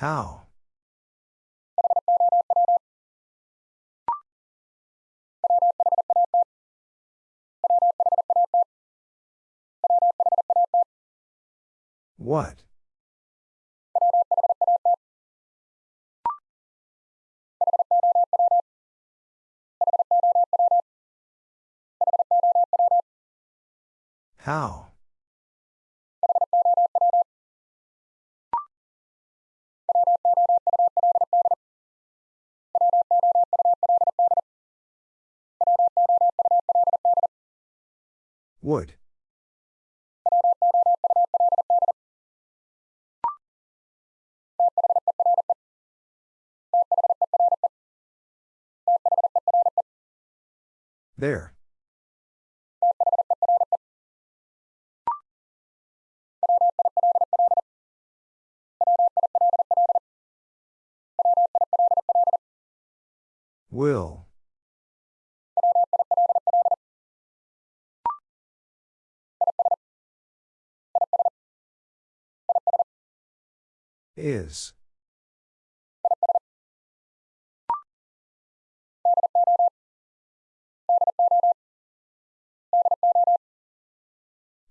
How? What? How? Would. There. Will. Is.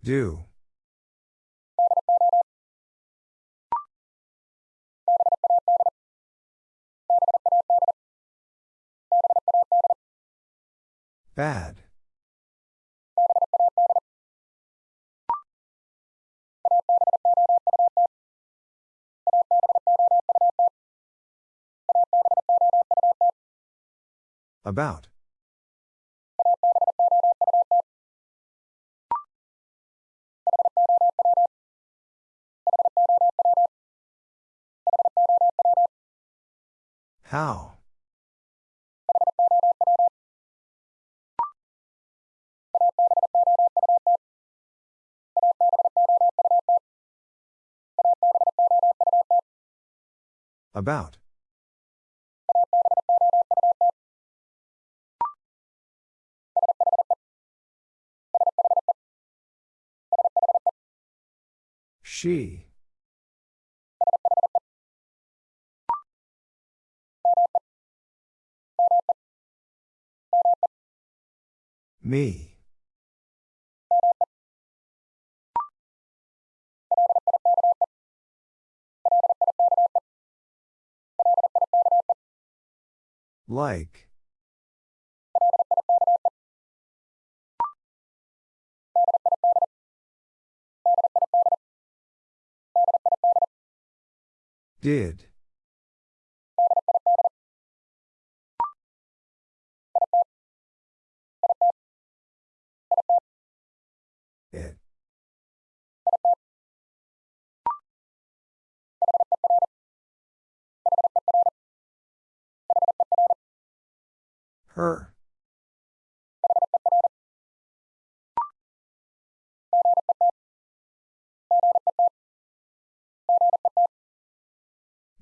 Do. Bad. About. How? About. She. Me. Like. Did. It. Her.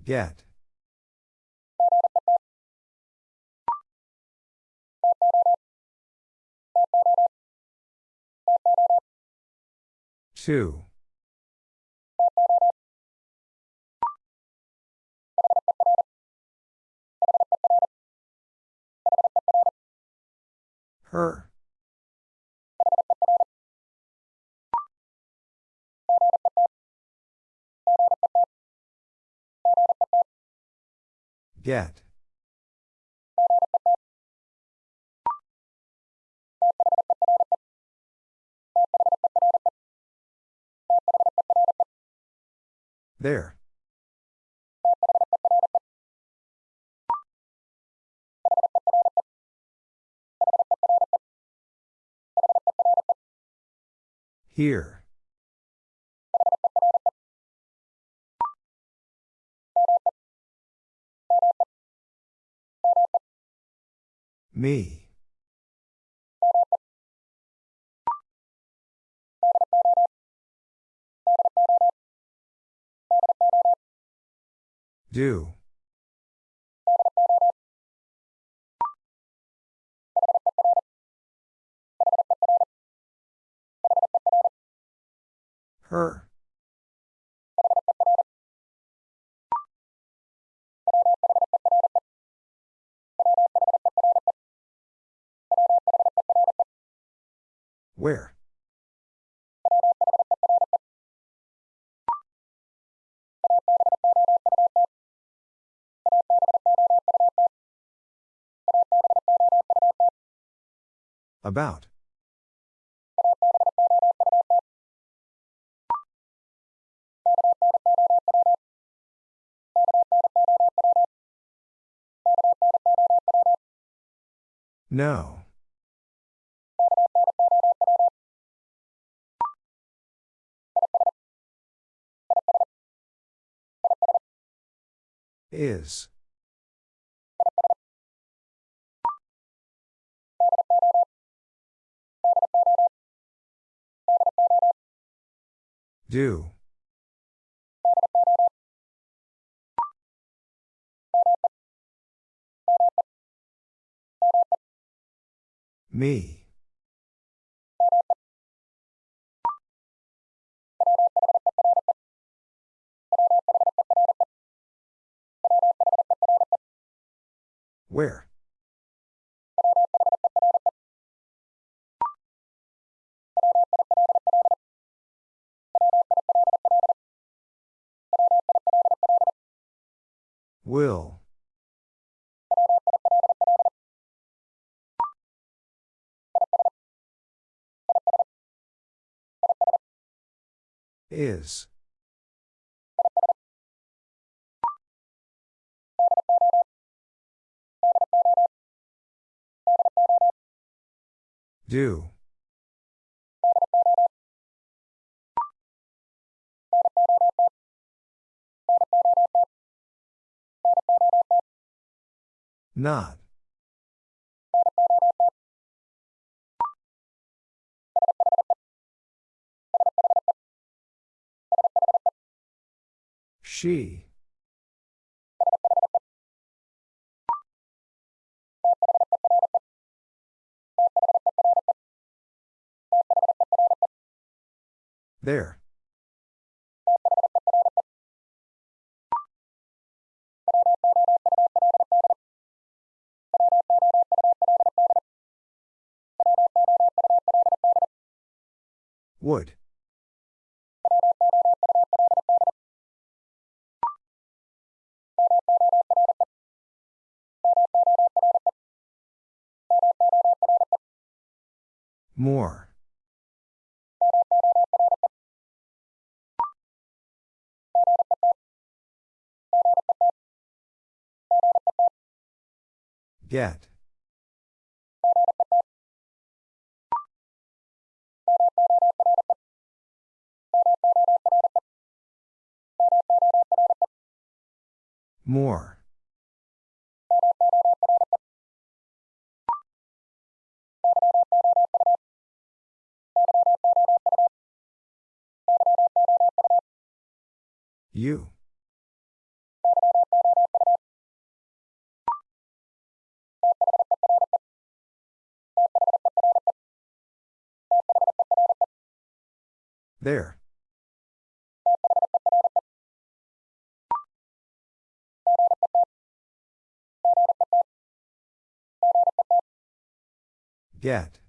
Get. Two. Her. Get. There. Here. Me. Do. Her. Where? About. No. Is. Do. Me. Where? Will. Is. Do. Not. She. There. Would. More. Get. More. You. There. Get.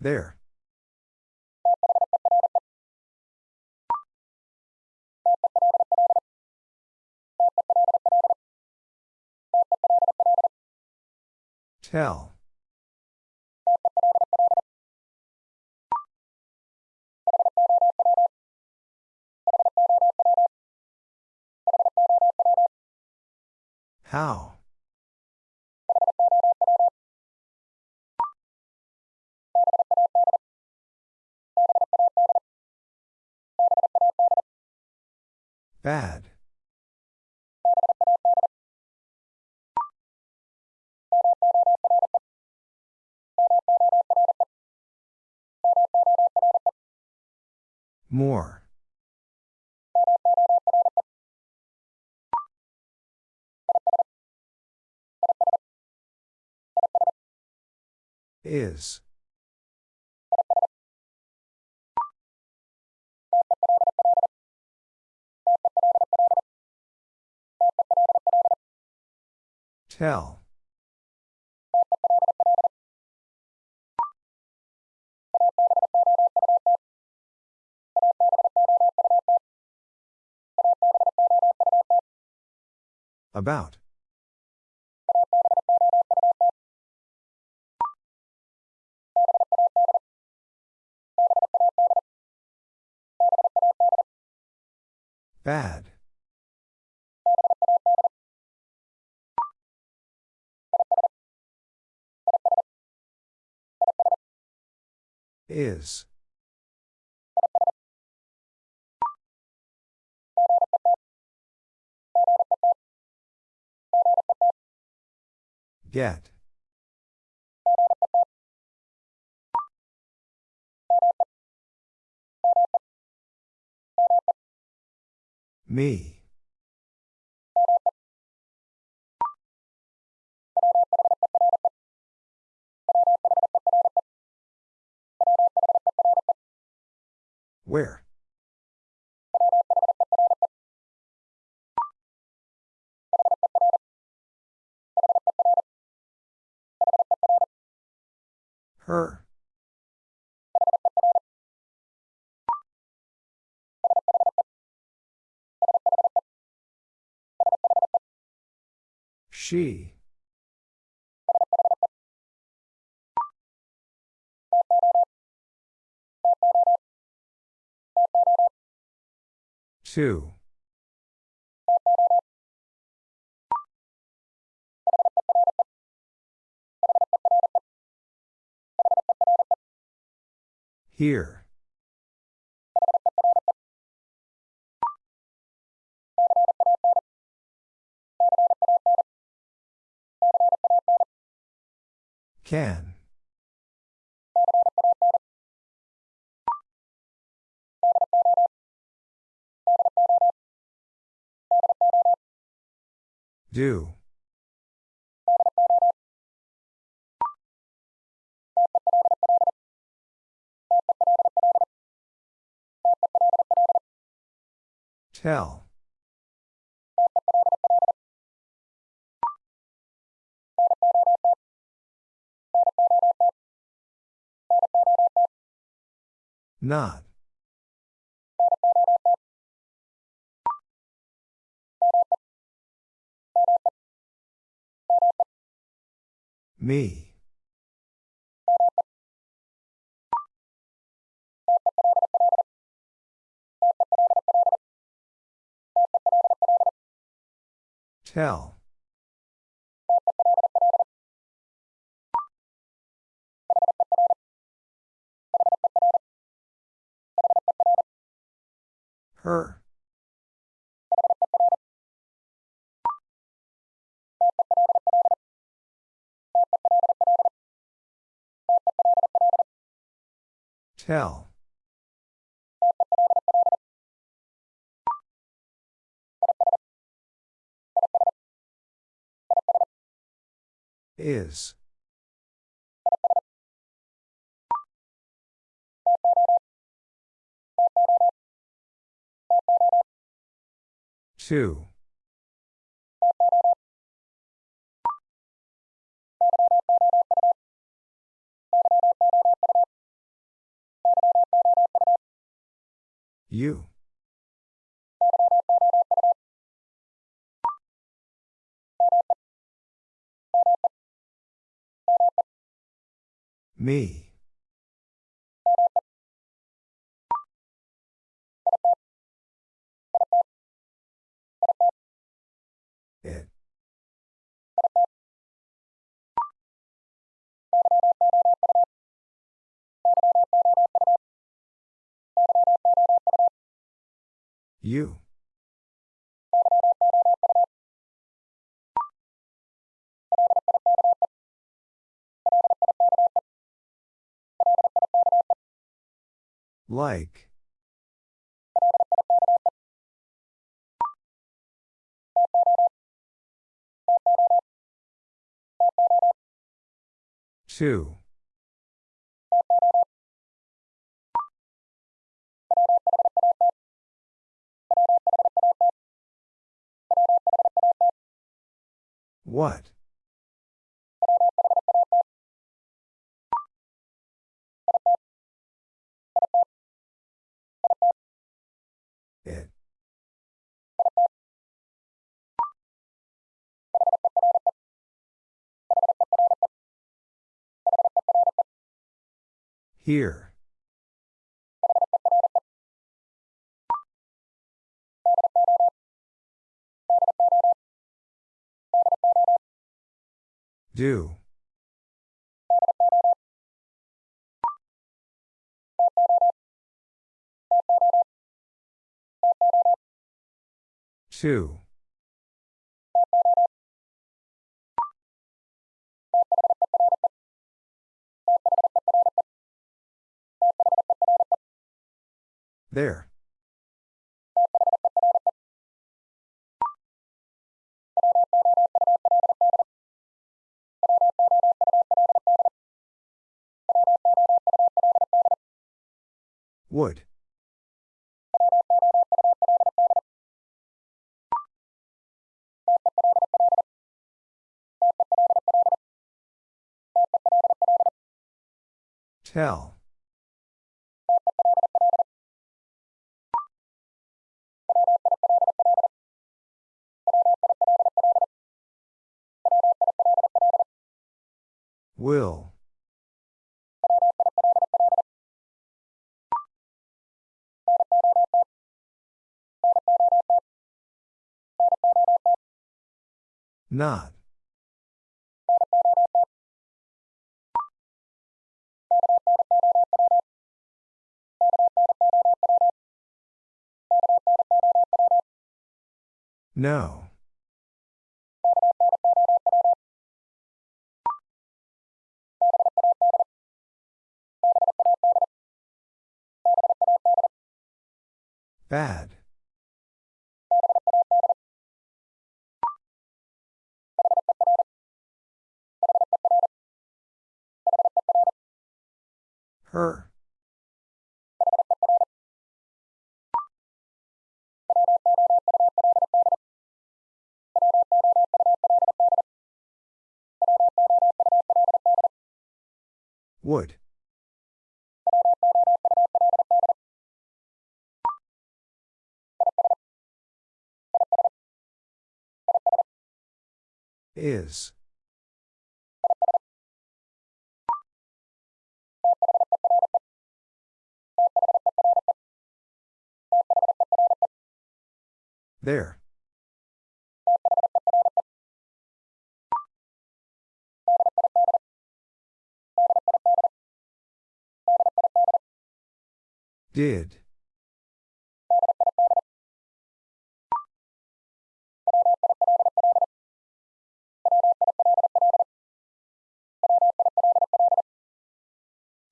There. Tell. How? Bad. More. Is. Tell. About. Bad. Is. Get. Me. Where? Her. She. Two. Here. Can. Do. Tell. Not. Me. Tell. Her. Tell. Is. Two. You. Me. It. You. Like. Two. What? Here. Do. Two. There. Would. Tell. Will. Not. No. Bad. Her. Would. Is. There. Did.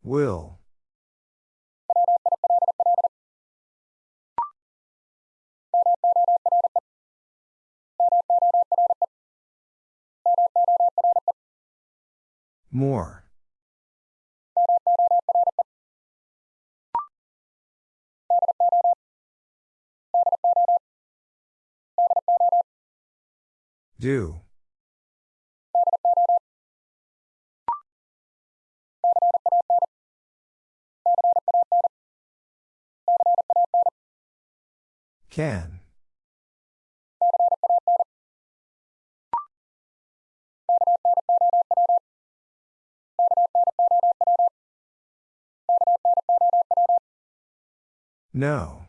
Will. More. Do. Can. No.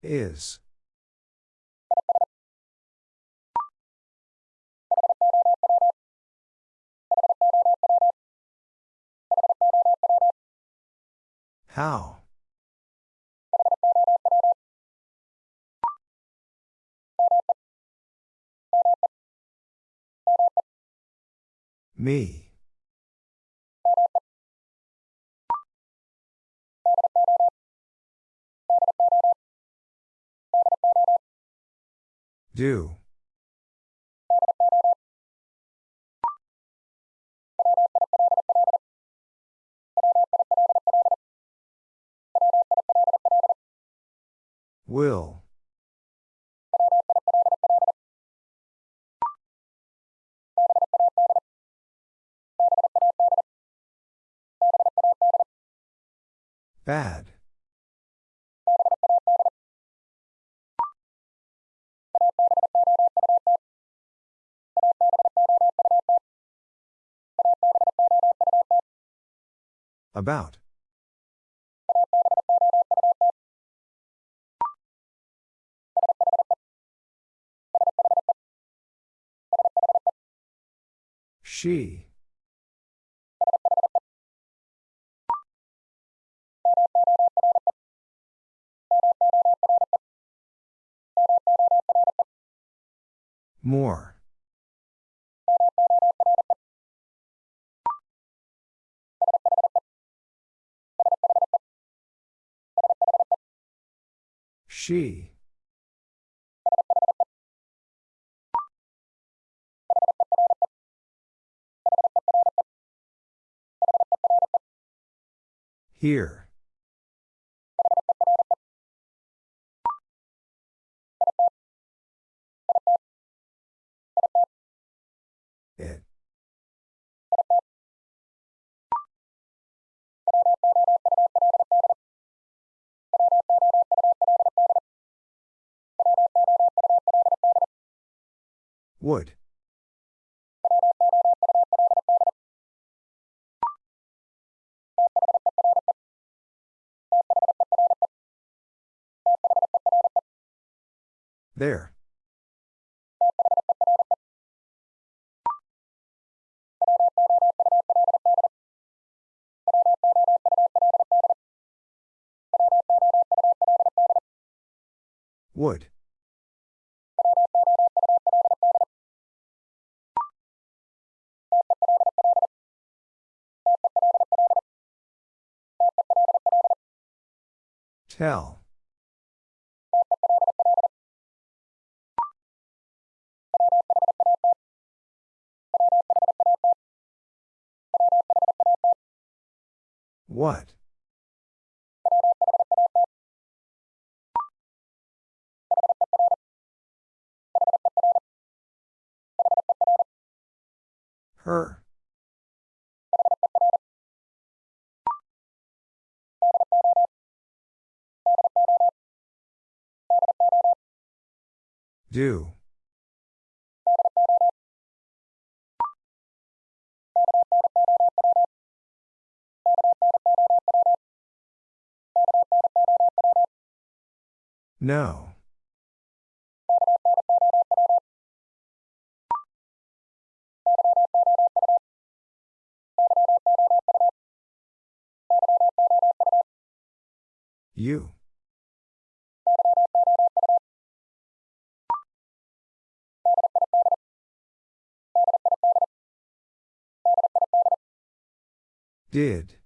Is. How? Me. Do. Will. Bad. About. She. More. She. Here. It. Would. There. Would. Tell. What? Her. Do. No. You. Did.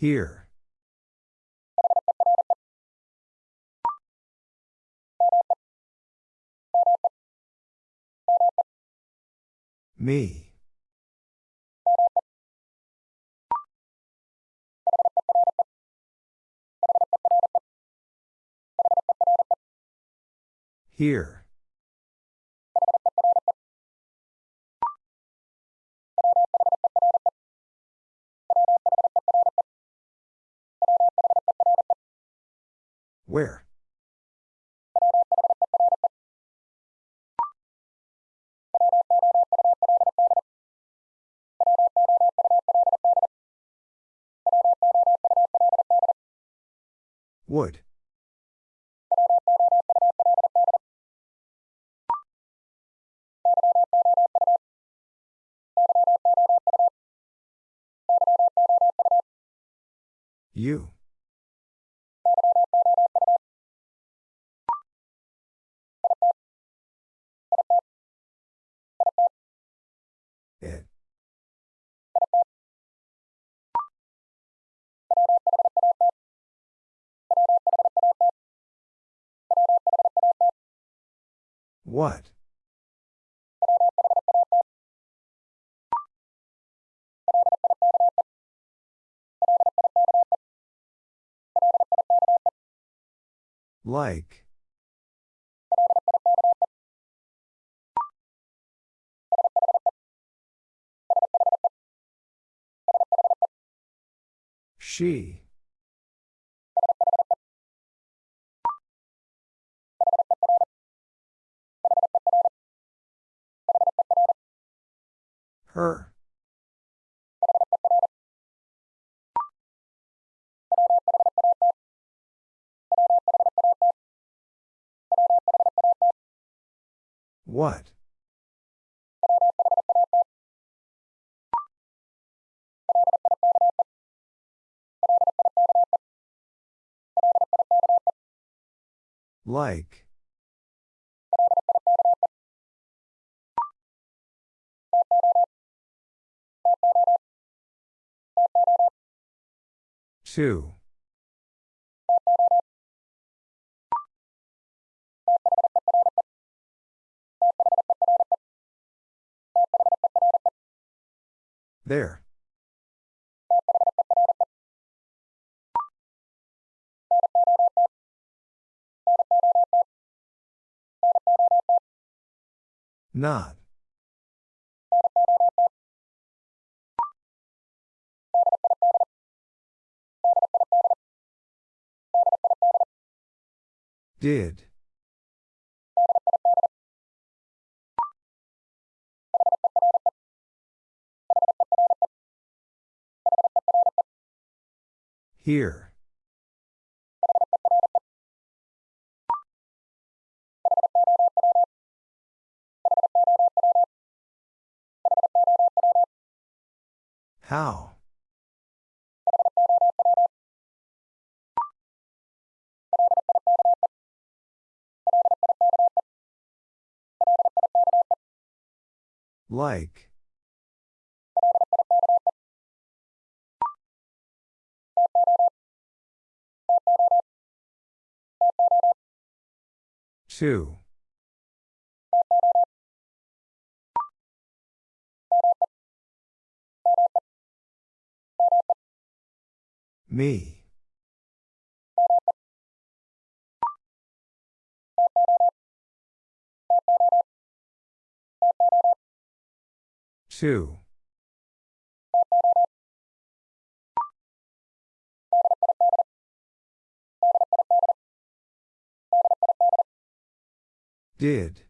Here. Me. Here. Where? Would. You. What? Like. She. Her. What? Like. Two. There. Not. Did. Here. How? Like. Two. Me. Two. Did.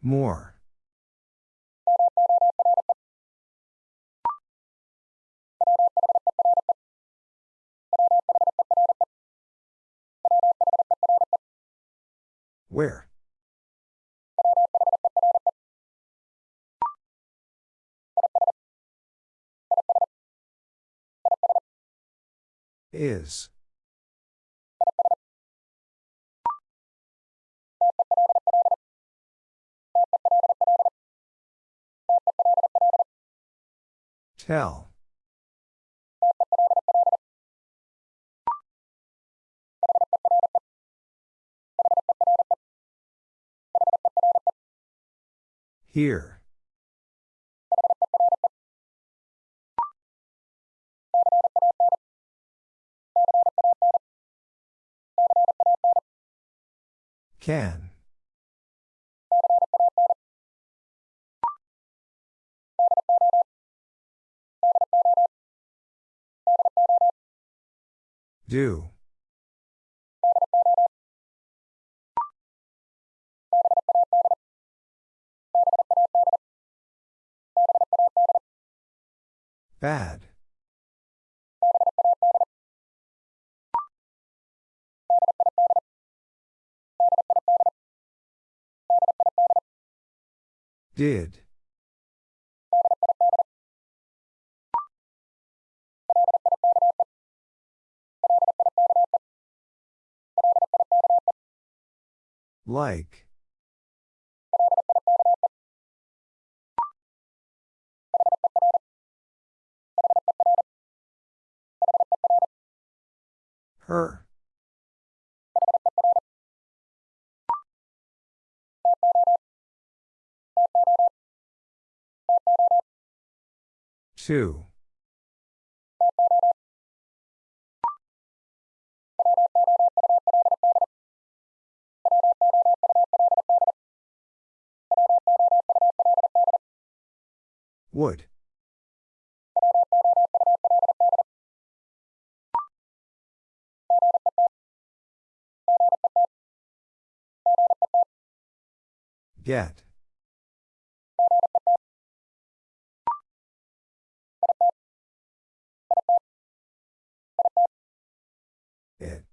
More. Where? Is. Tell. Here. Can. Do. Bad. Did. Like. Her. Two. Would. Get. It.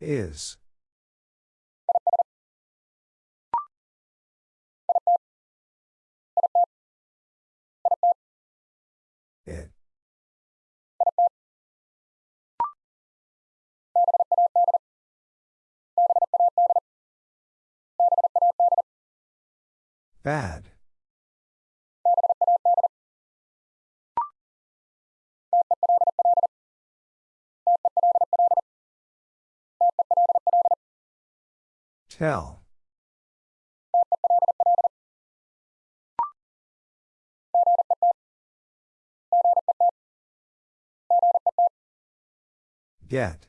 Is. Bad. Tell. Get.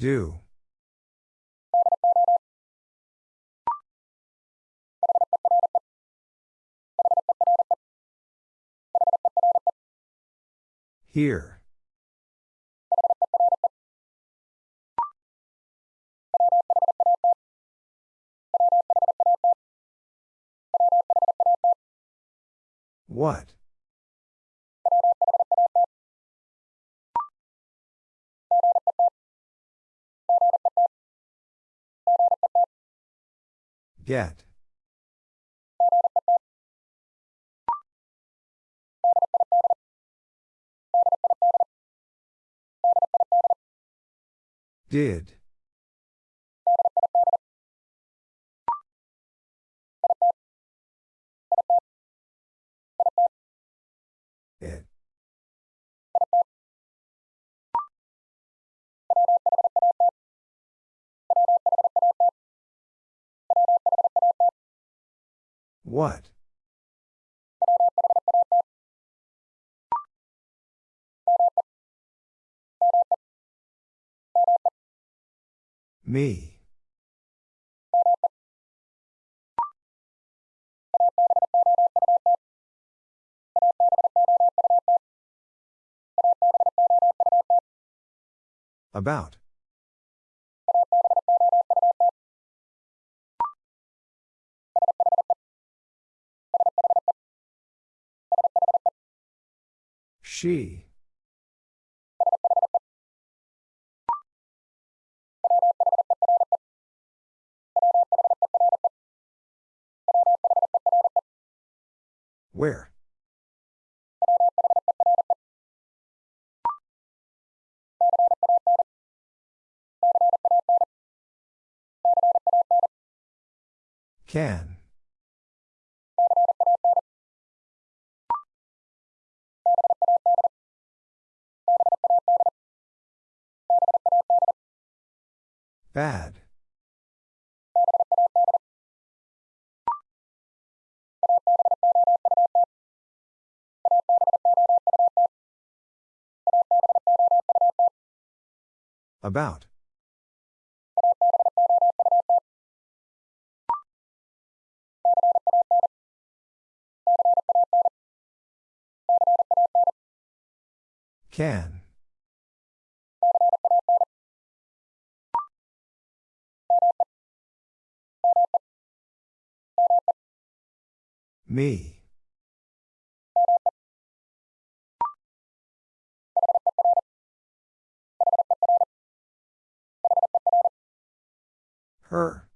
Do. Here. What? Get. Did. It. What? Me. About. She. Where? Can. Bad. About. Can. Me. Her.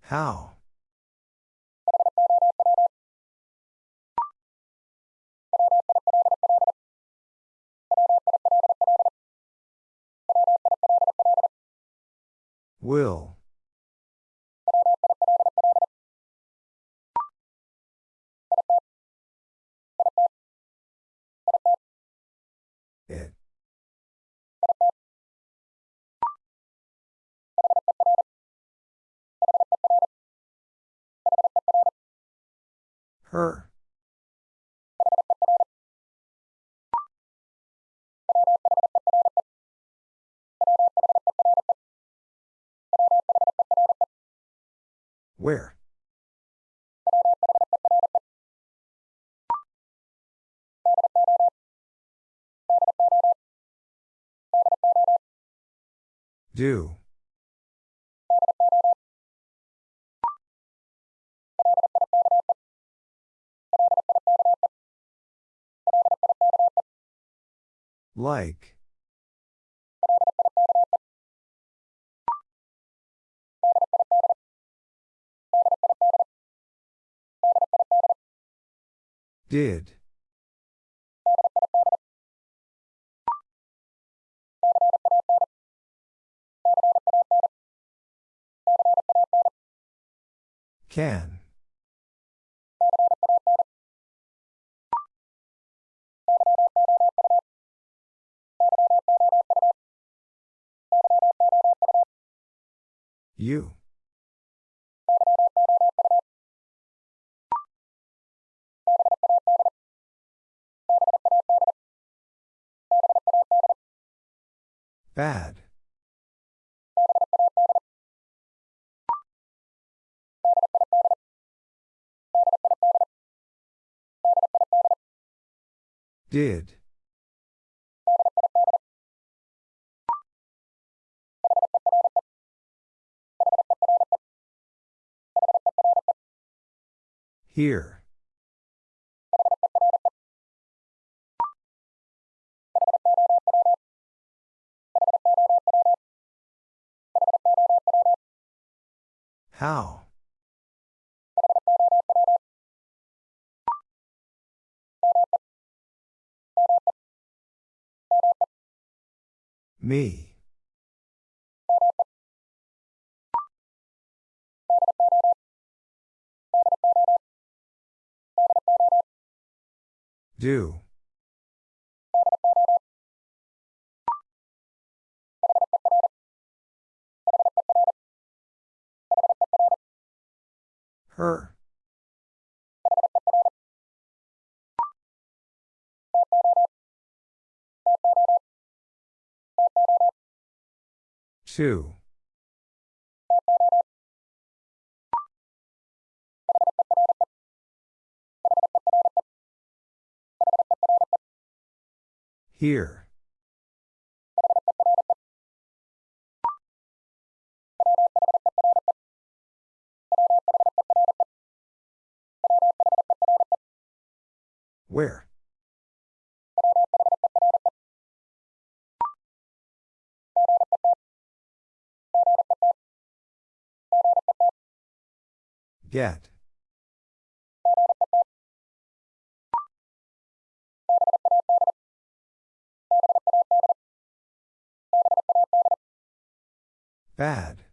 How? Will. It. Her. Where? Do. Like. Did. Can. You. Bad. Did. Here. How? Me. Do. Her. Two. Here. Where? Get. Bad.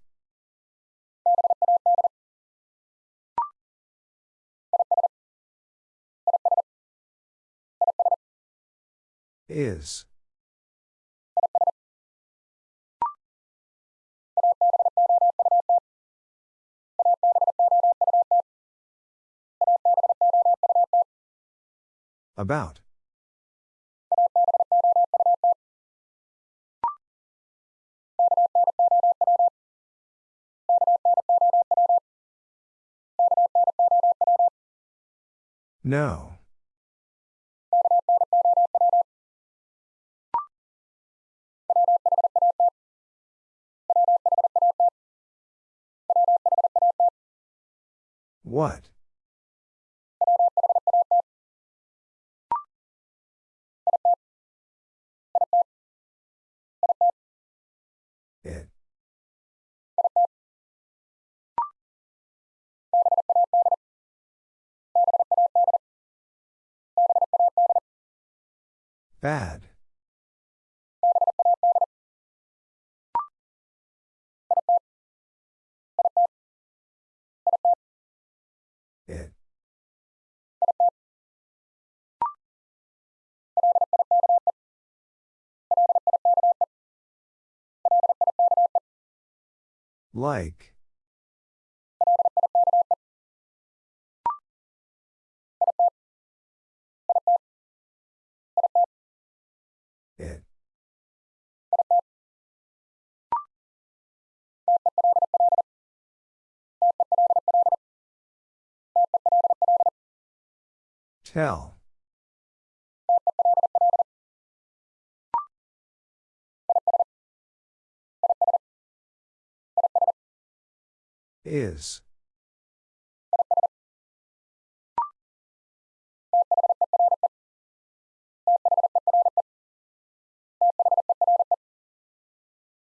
Is. About. No. What? It. Bad. Like. It. Tell. Is.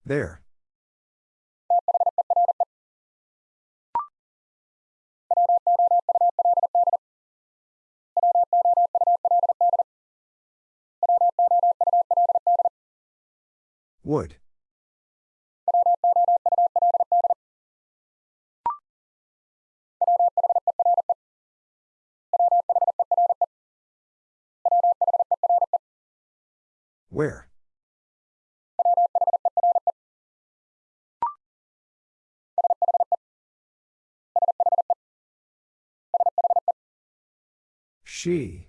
There. Would. Where? She.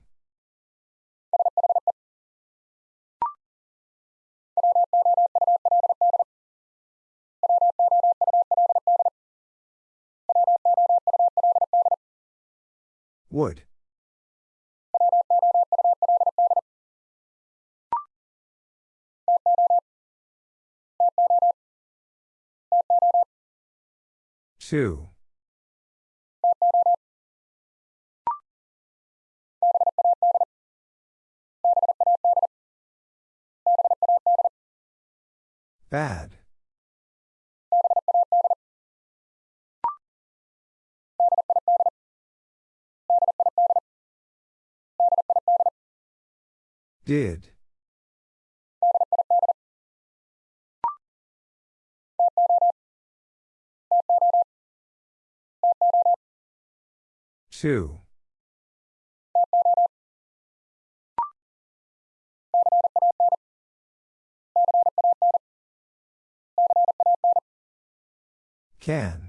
Would. Two. Bad. Did. Two. Can.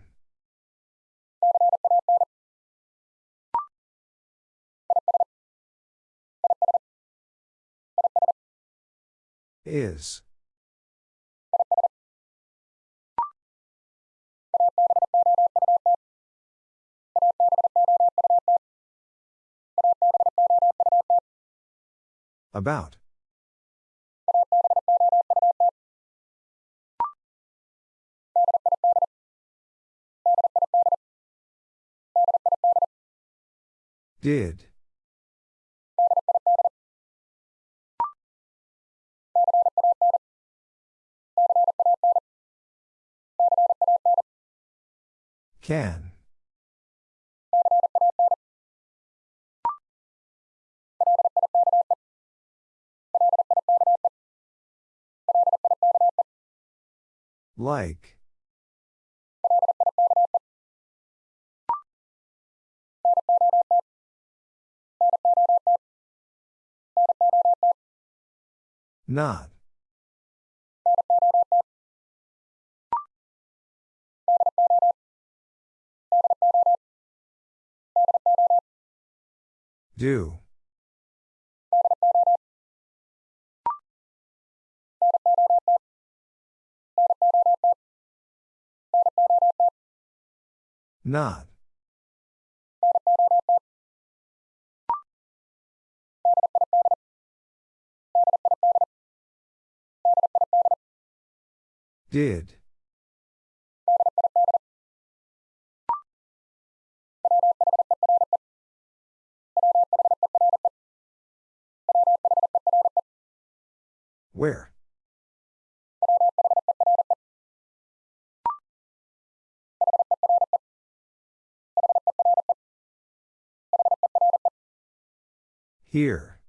Is. About. Did. Can. Like. Not. Do. Not. Did. Where? Here.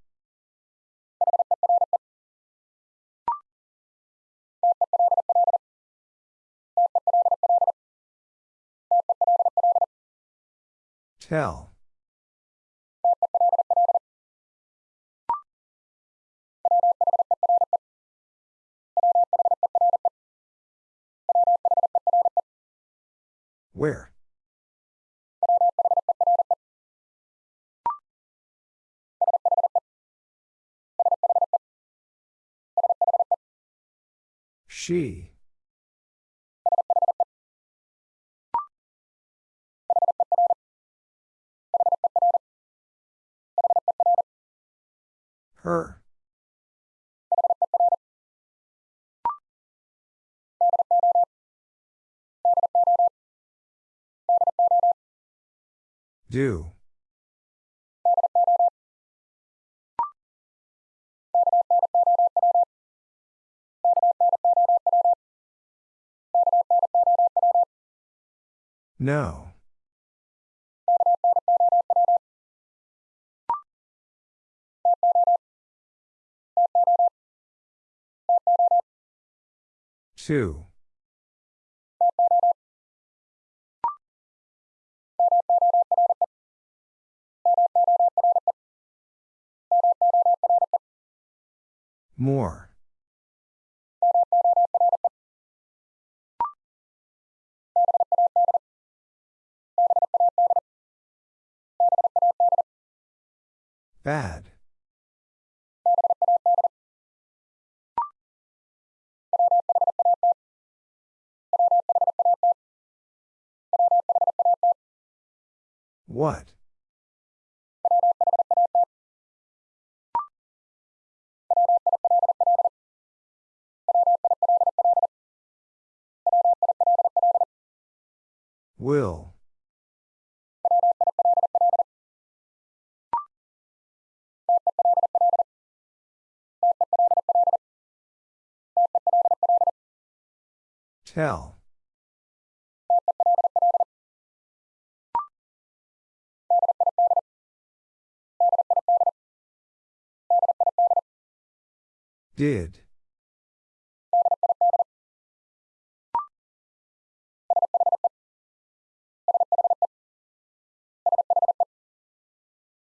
Tell. Where? She. Her. Do. No. Two. More. Bad. What? Will. Tell. Did.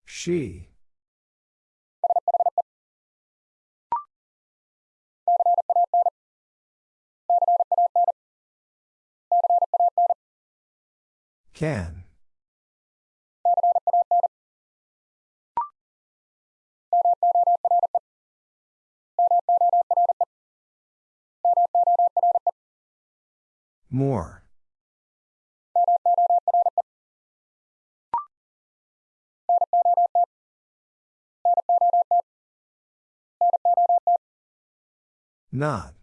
She. Can. More. Not.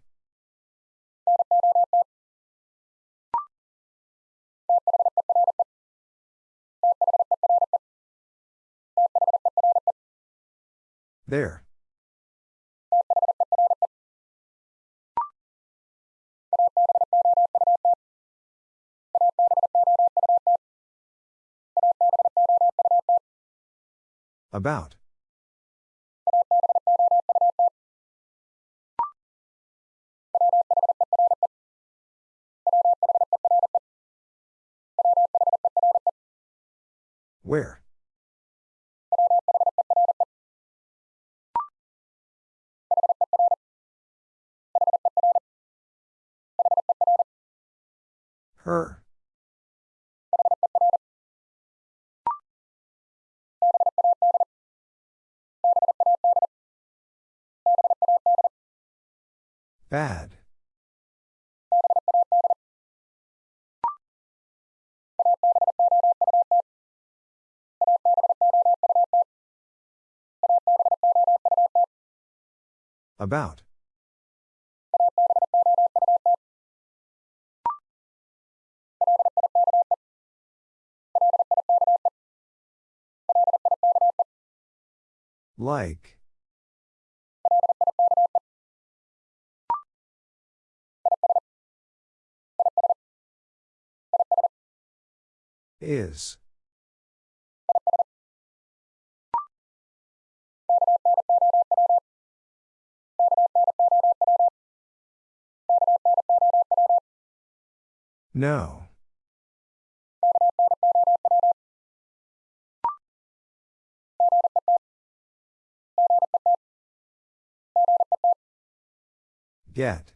There. About. Where? Her. Bad. About. Like. Is. No. Get.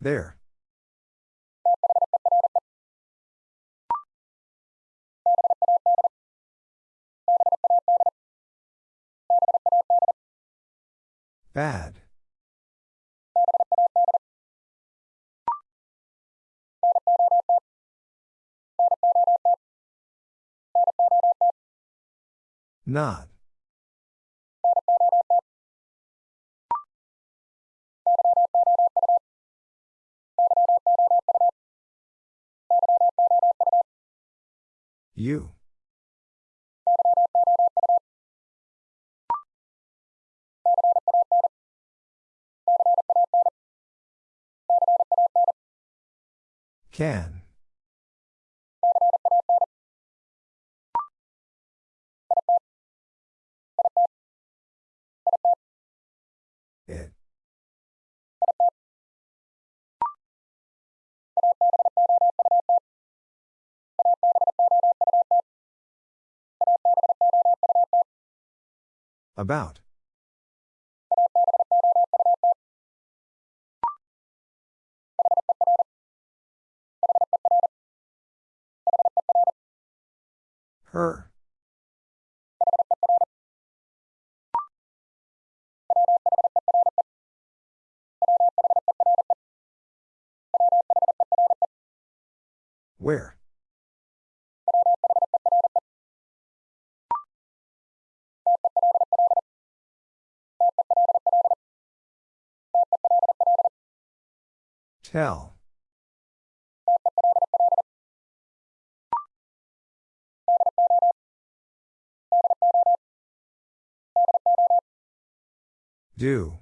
There. Bad. Not. You. Can. About. Her. Where? Tell. Do.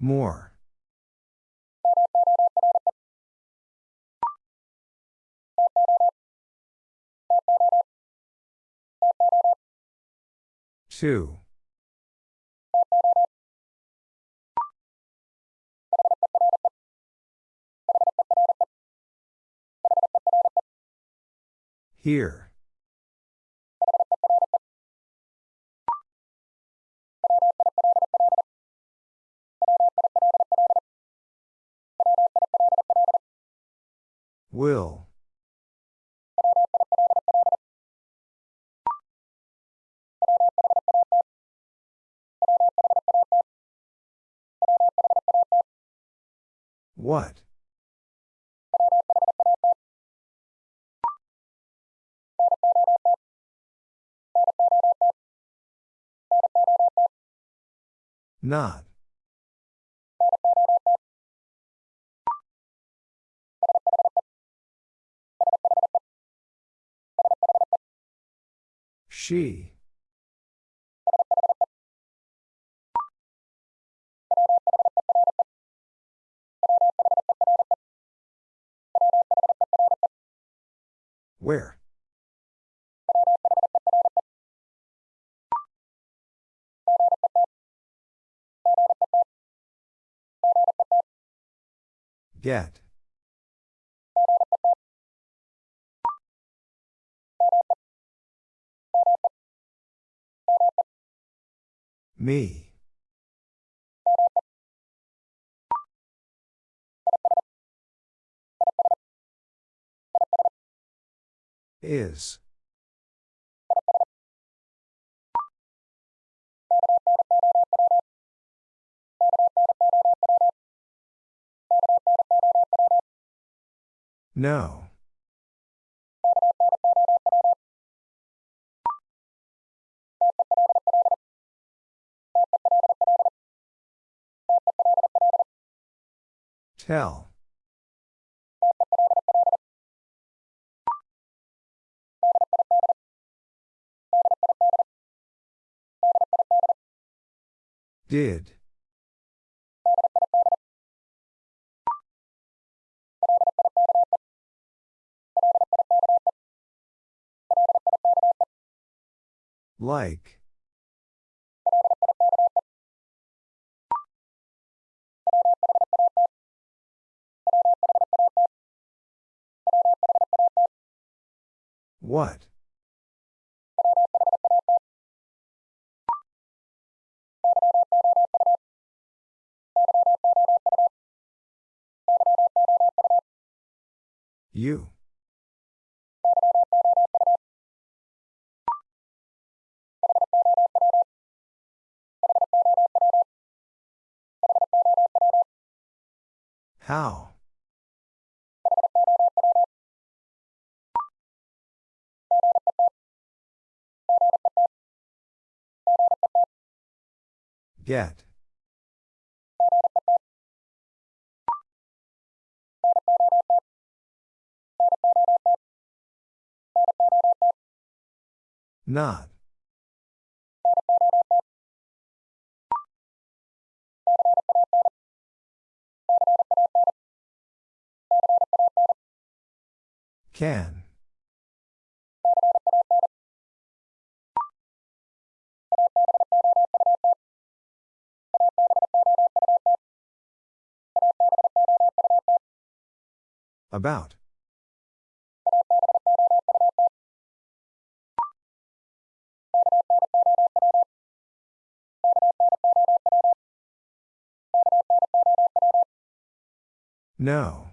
More. Two. Here. Will. What? Not. She. Where? Get. Me. Is. No. Tell. Did. Like. What? You. How? Get. Not. Can. About. No.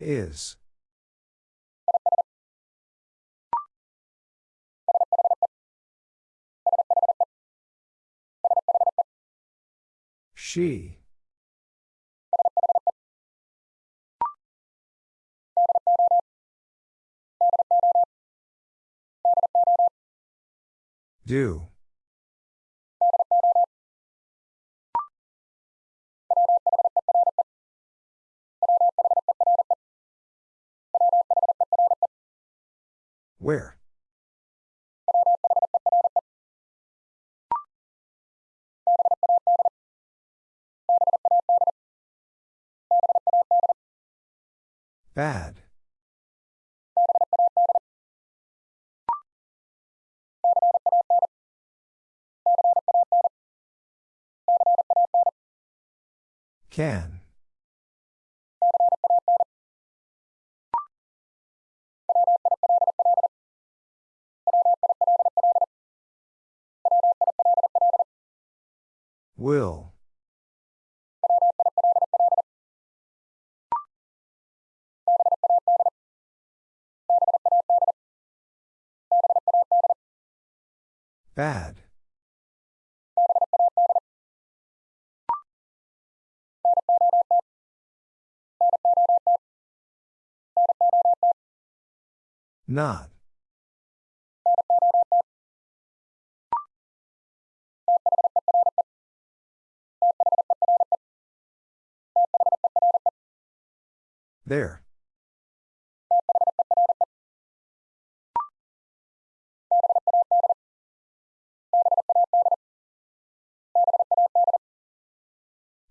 Is. She. Do. Where? Bad. Can. Will. Bad. Not. There.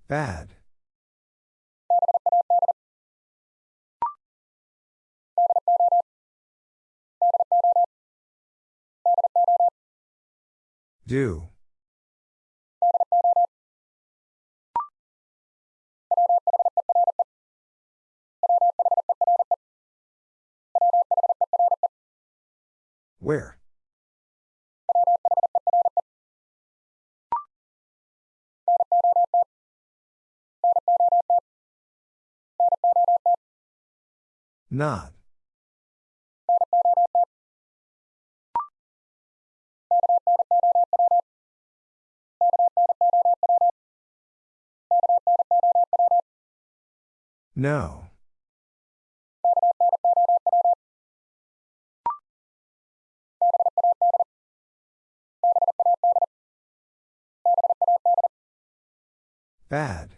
Bad. Do. Where? Not. No. Bad.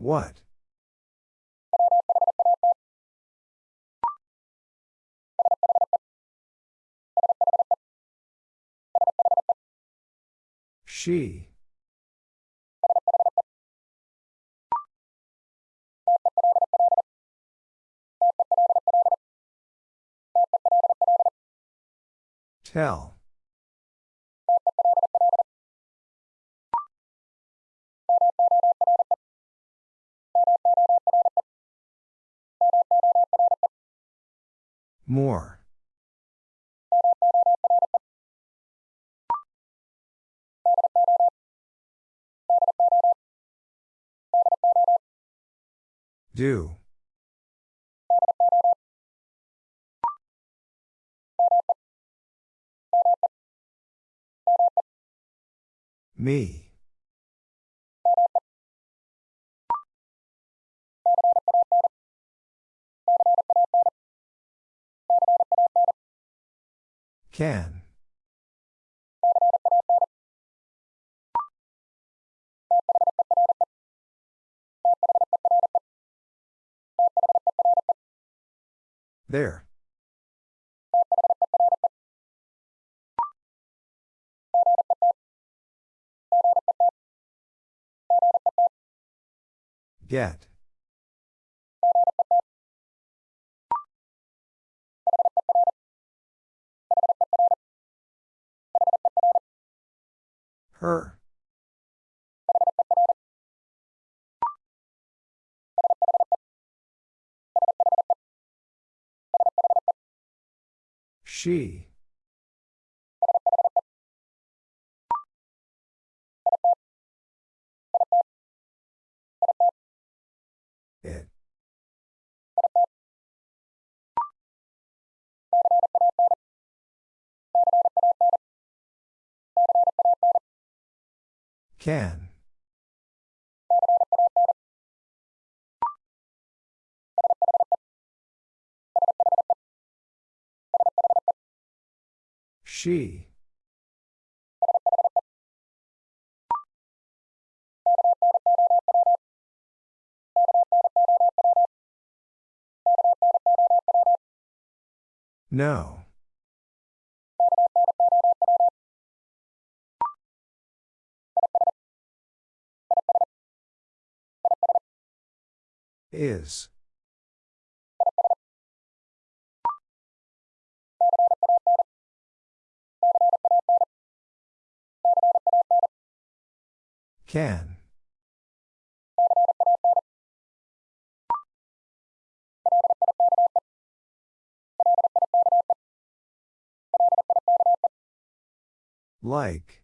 What? She. Tell. More. Do. Me. Can. There. Get. Her. She. Can. She. No. Is. Can. Like.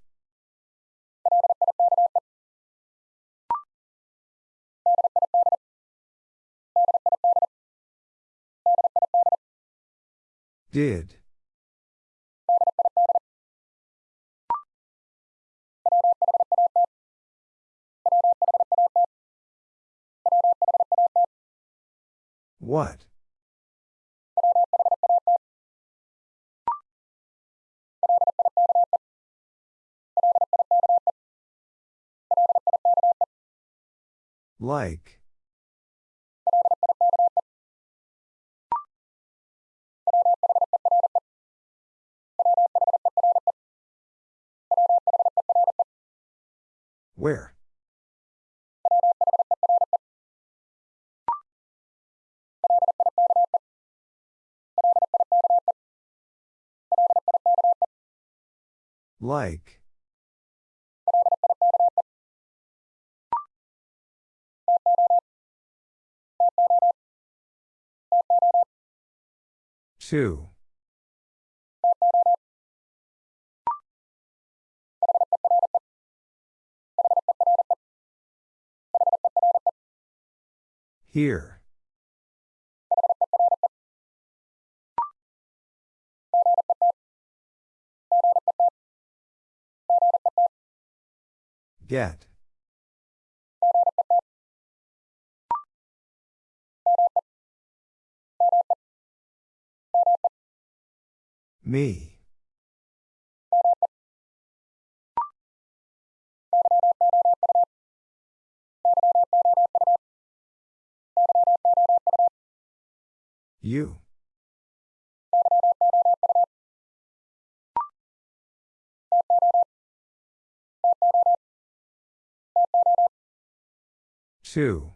Did. What? Like. Where? Like. Two. Here. Get. Me. You. Two.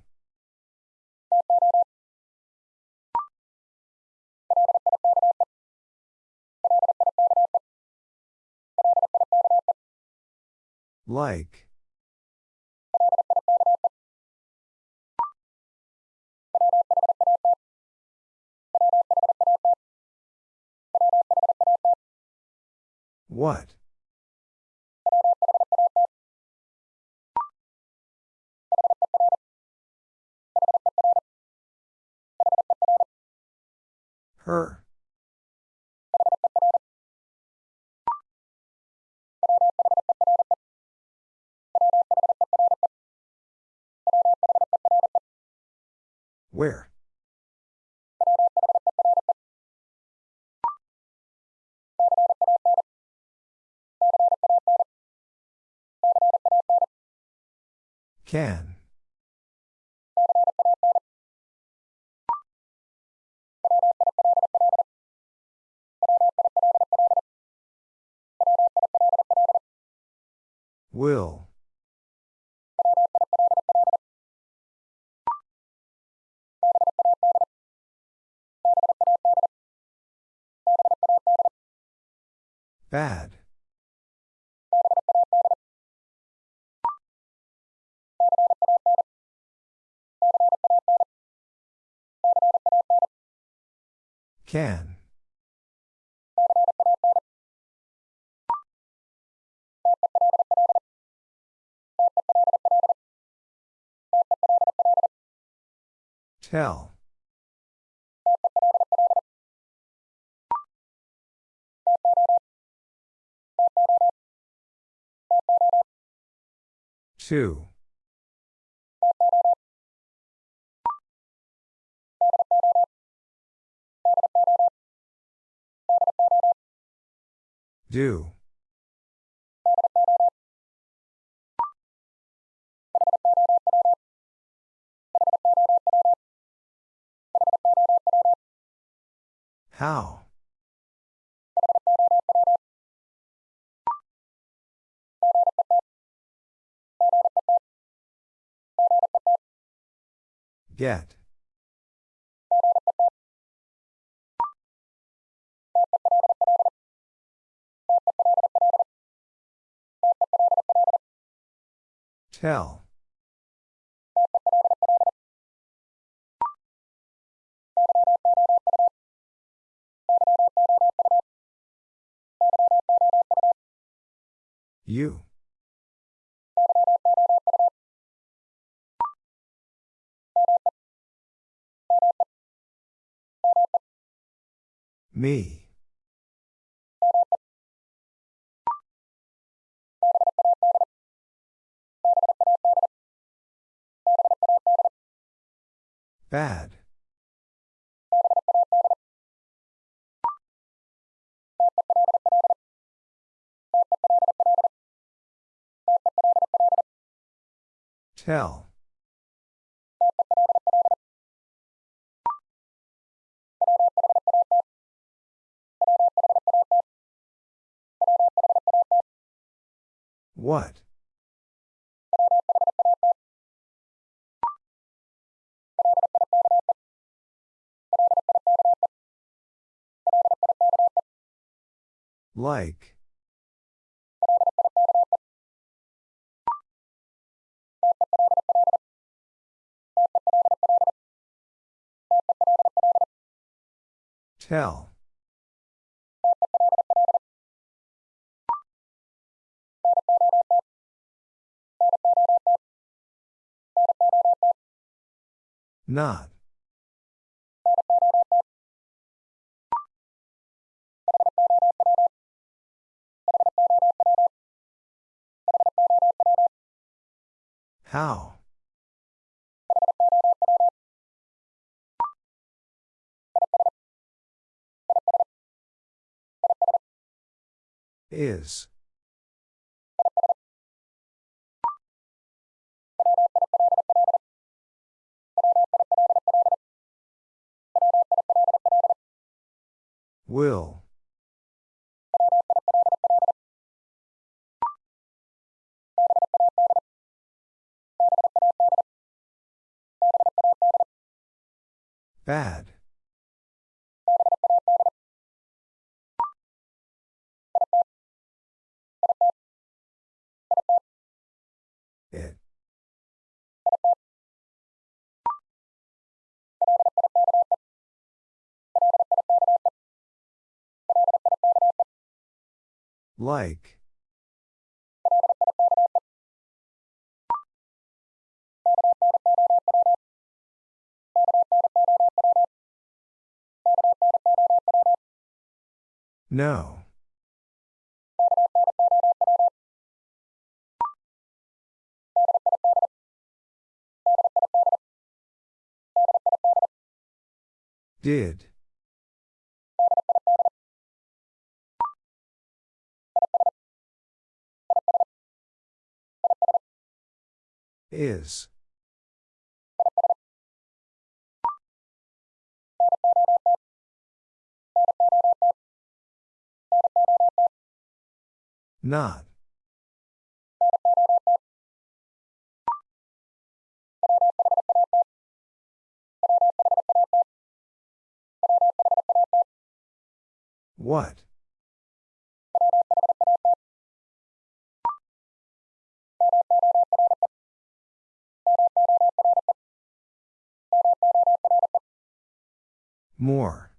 Like. What? Her. Where? Can. Will. Bad. Can. Tell. Two. Do. How? Get. Tell. You. Me. Bad. Tell. What? Like. Tell. Not. How? Is. Will. Bad. It. Like. No. Did. Is. Not. What? More.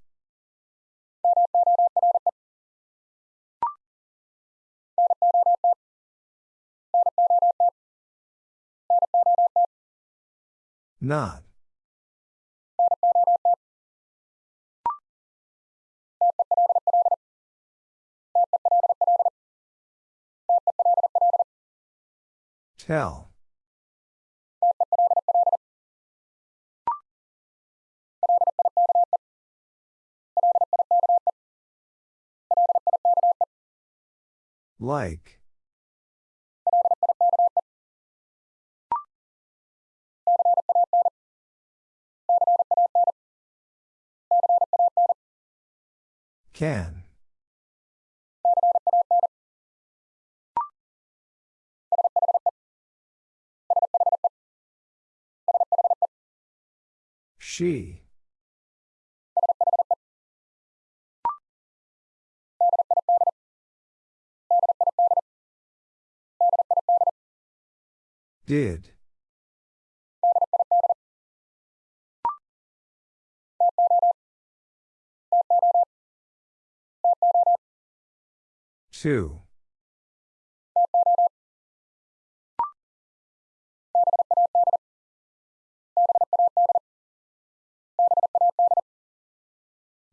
Not. Tell. Like. Can. She. Did. Two.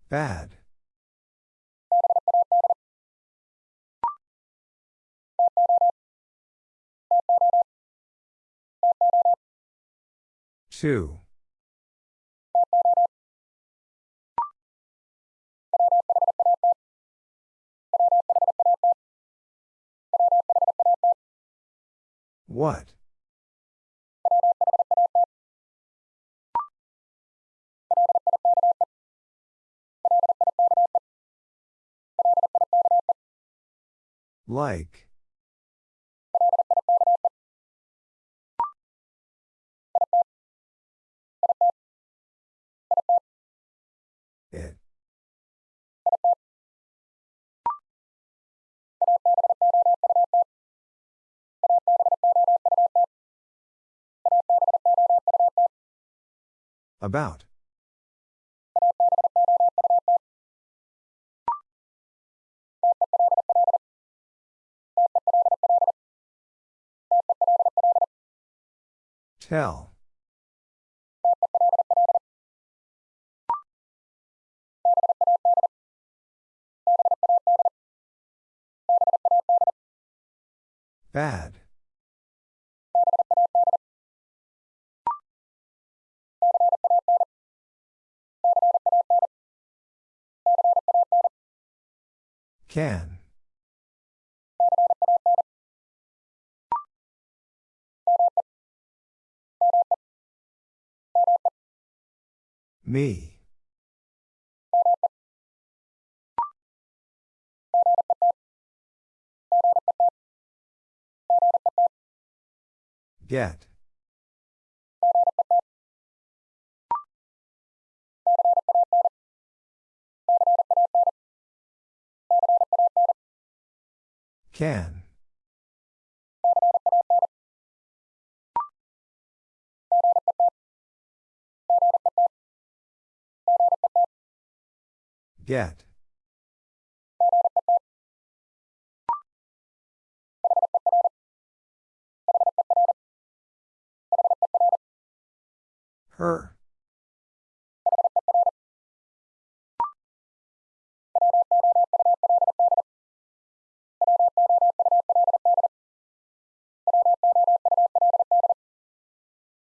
Bad. Two. What? Like. About. Tell. Bad. Can. Me. Get. Can. Get. Her.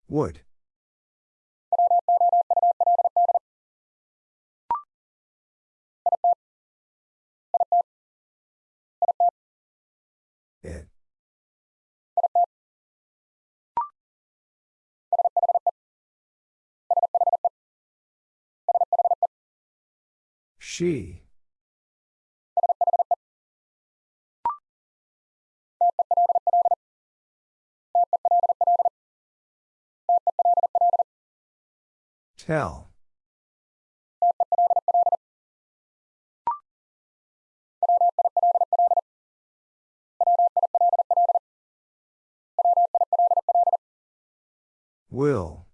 Would. It. She. Tell. Will.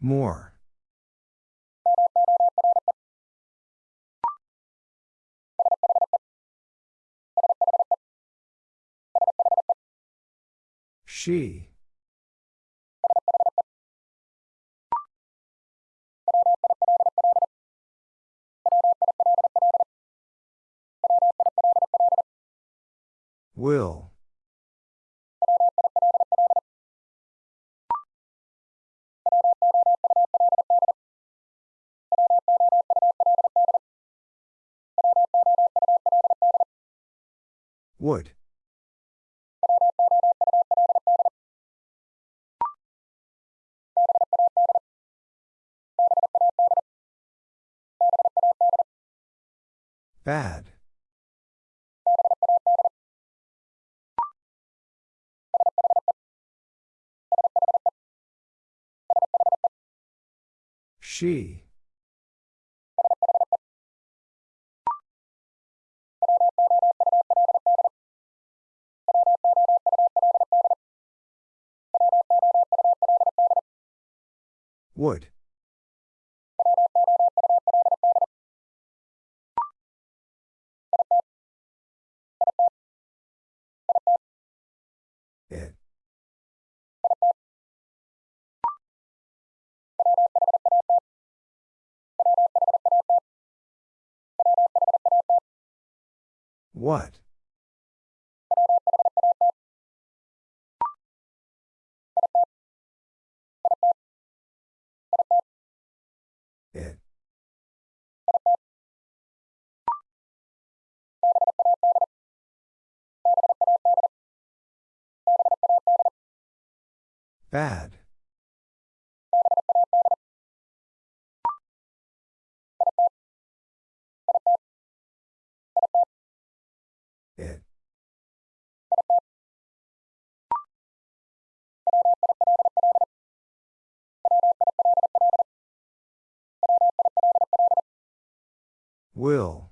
More. She. Will. Would. Bad. She. Would. What? It. Bad. Will.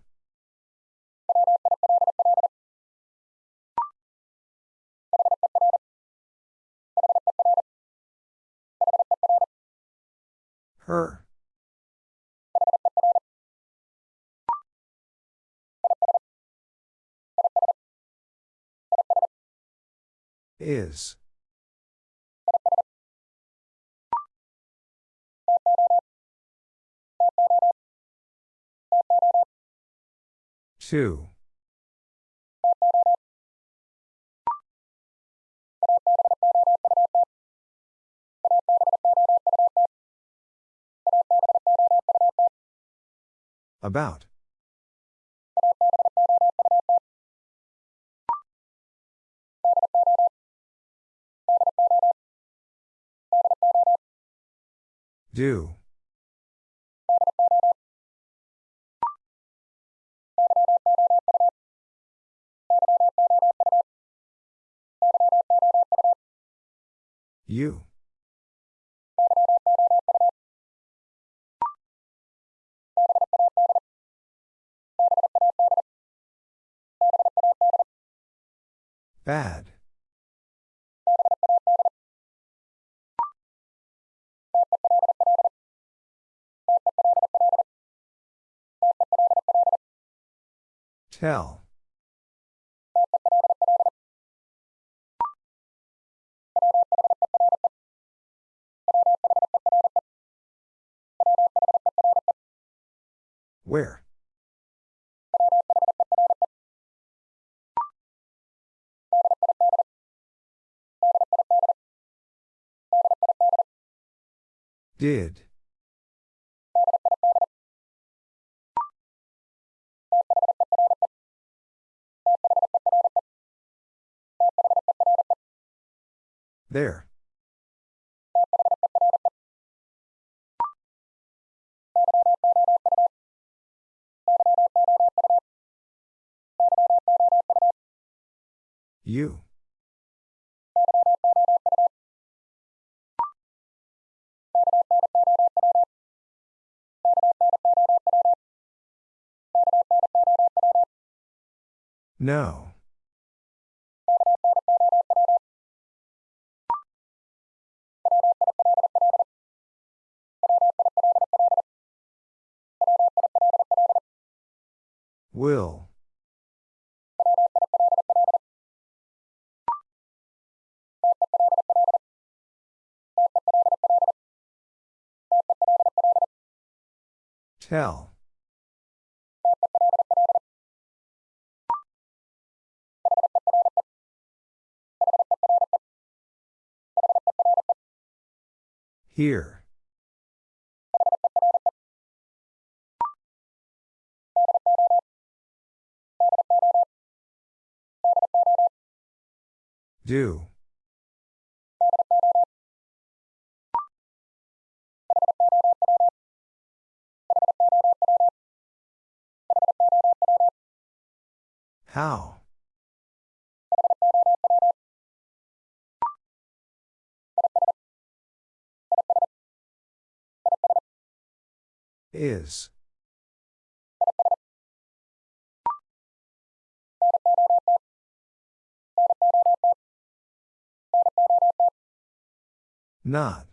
Her. Is. Two. About. Do. You. Bad. Tell. Where? Did. There. You. No. Will. Tell. Here. Do. How? Is. Not.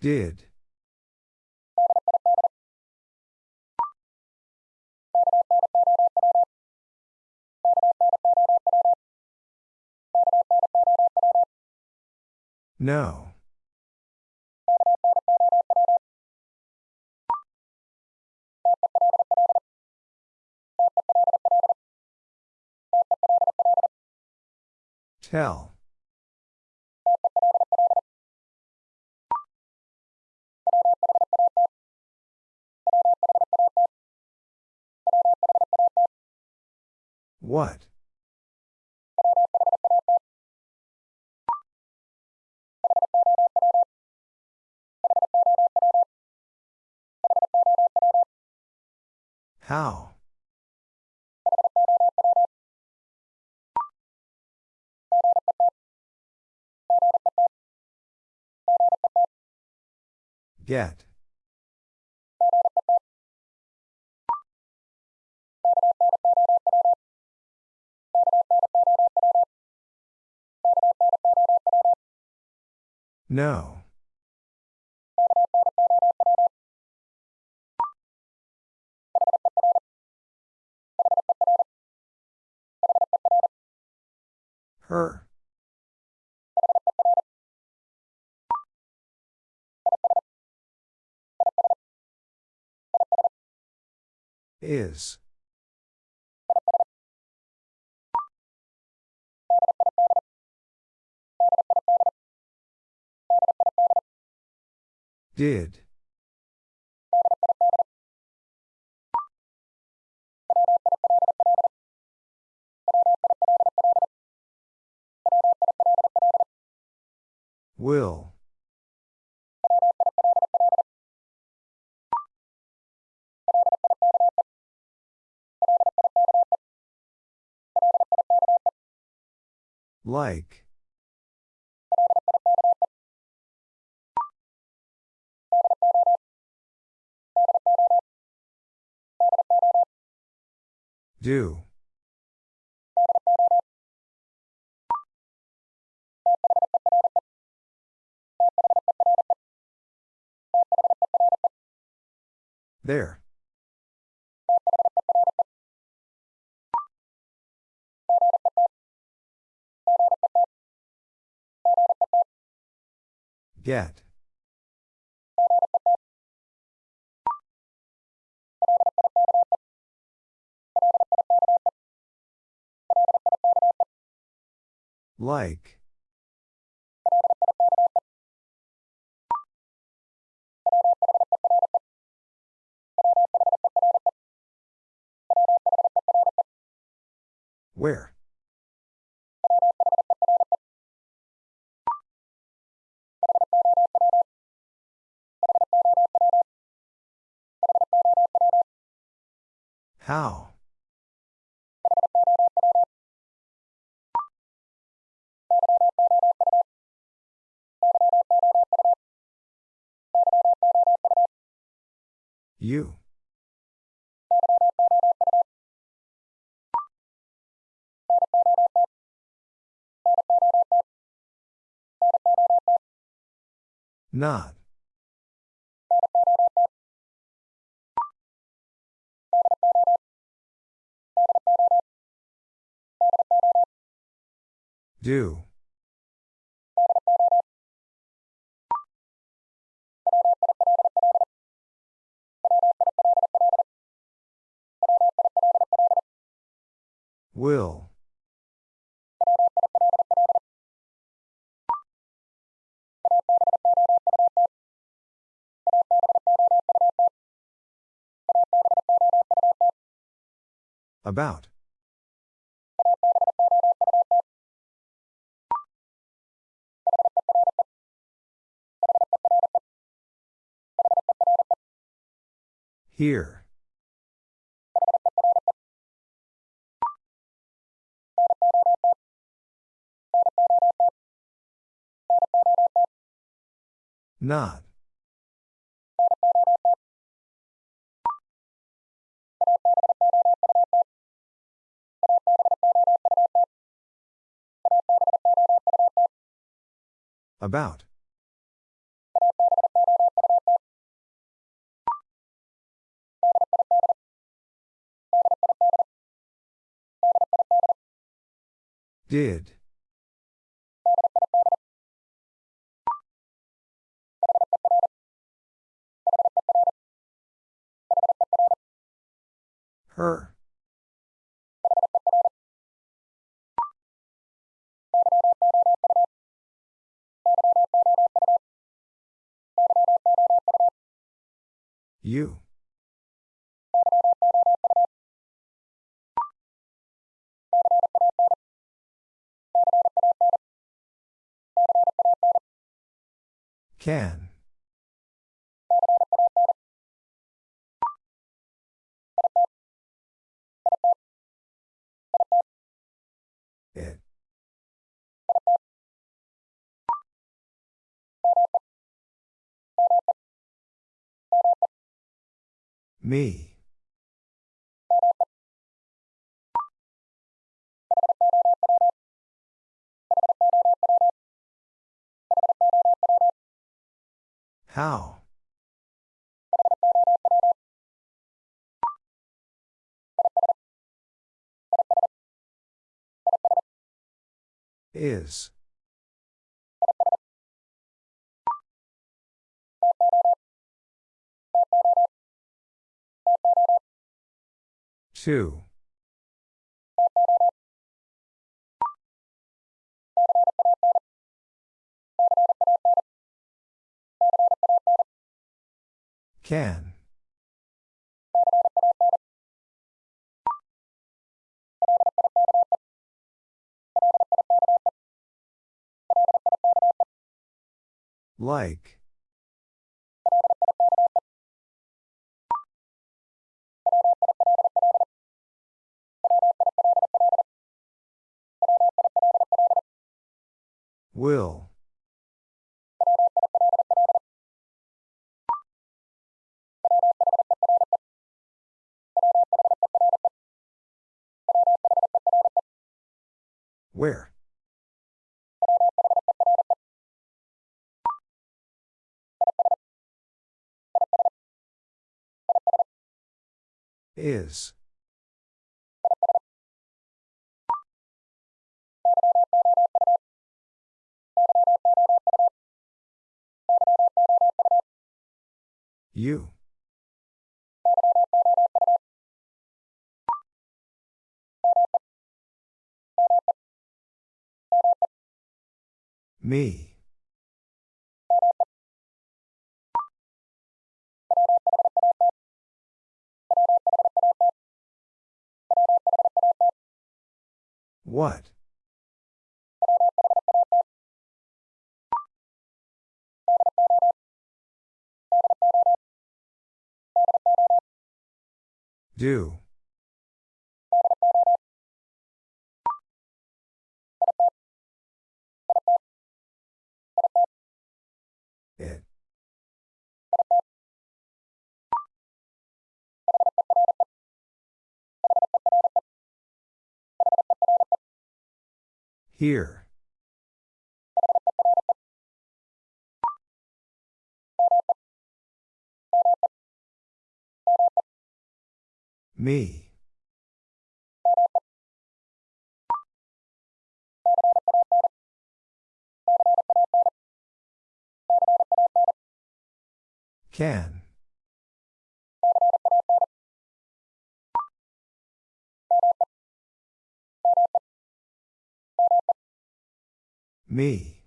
Did. No. Tell. What? How? Get. No. Her. Is. Did. Will. Like. Do. There. Get. Like. Where? How? You. Not. Do. Will. About. Here. Not. About. Did. Her. You. Can. Me. How? Is. Two. Can. Like. Will. Where? Is. You. Me. What? Do. It. Here. Me. Can. Me.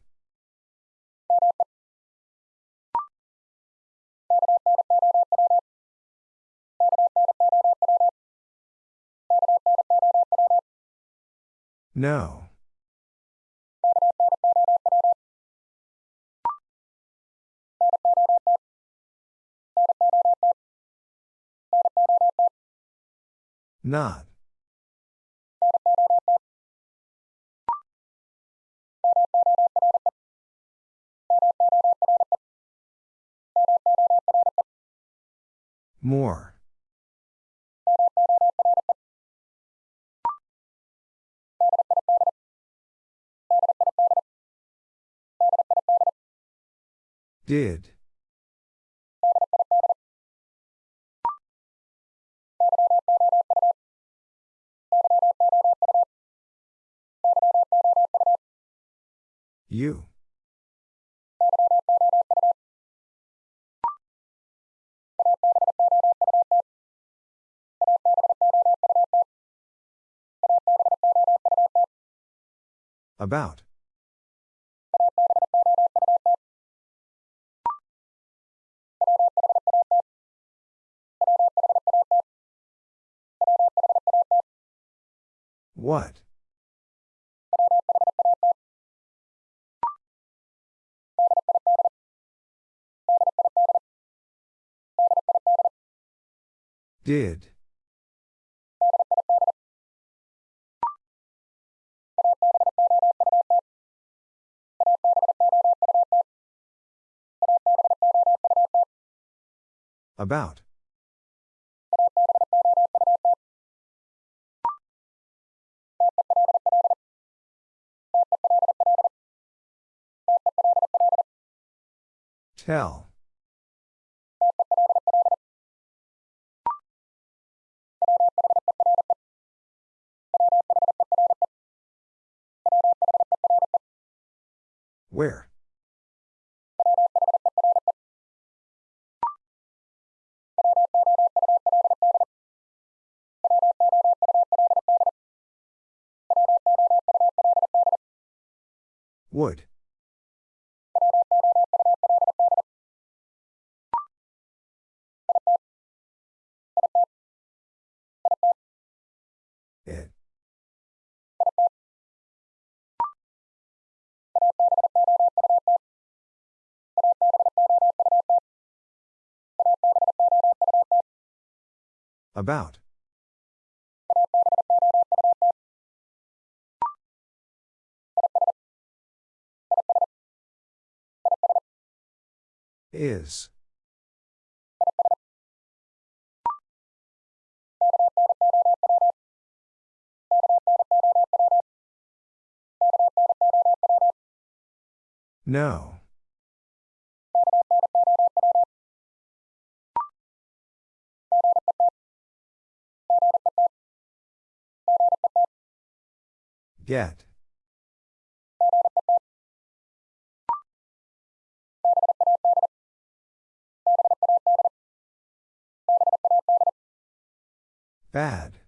No. Not. More. Did. You. About. What? Did. About. Tell. Where? Would. It. About. Is. No. Get. Bad.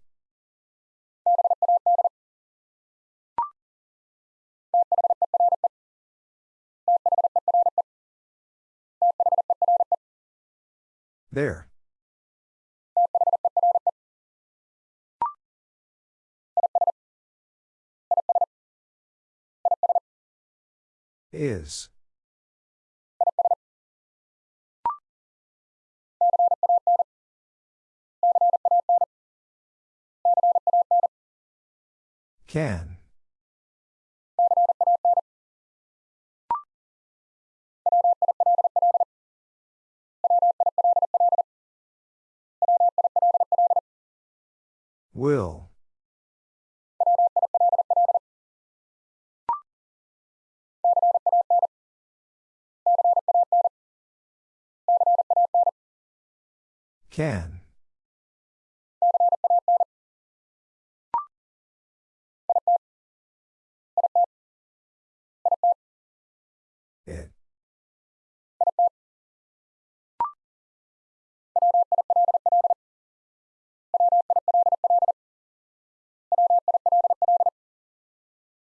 There. Is. Can. Will. Can. It.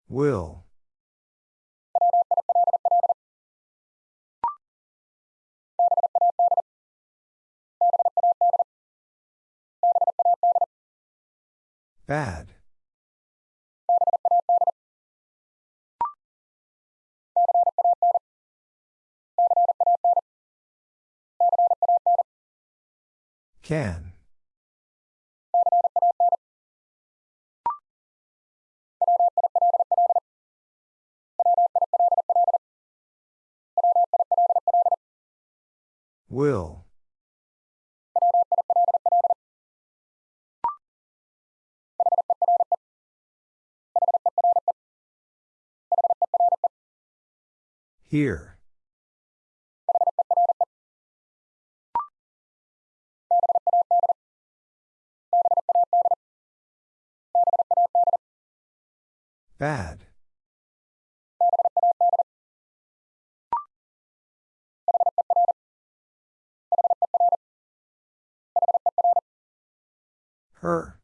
Will. Bad. Can. Will. Here. Bad. Her.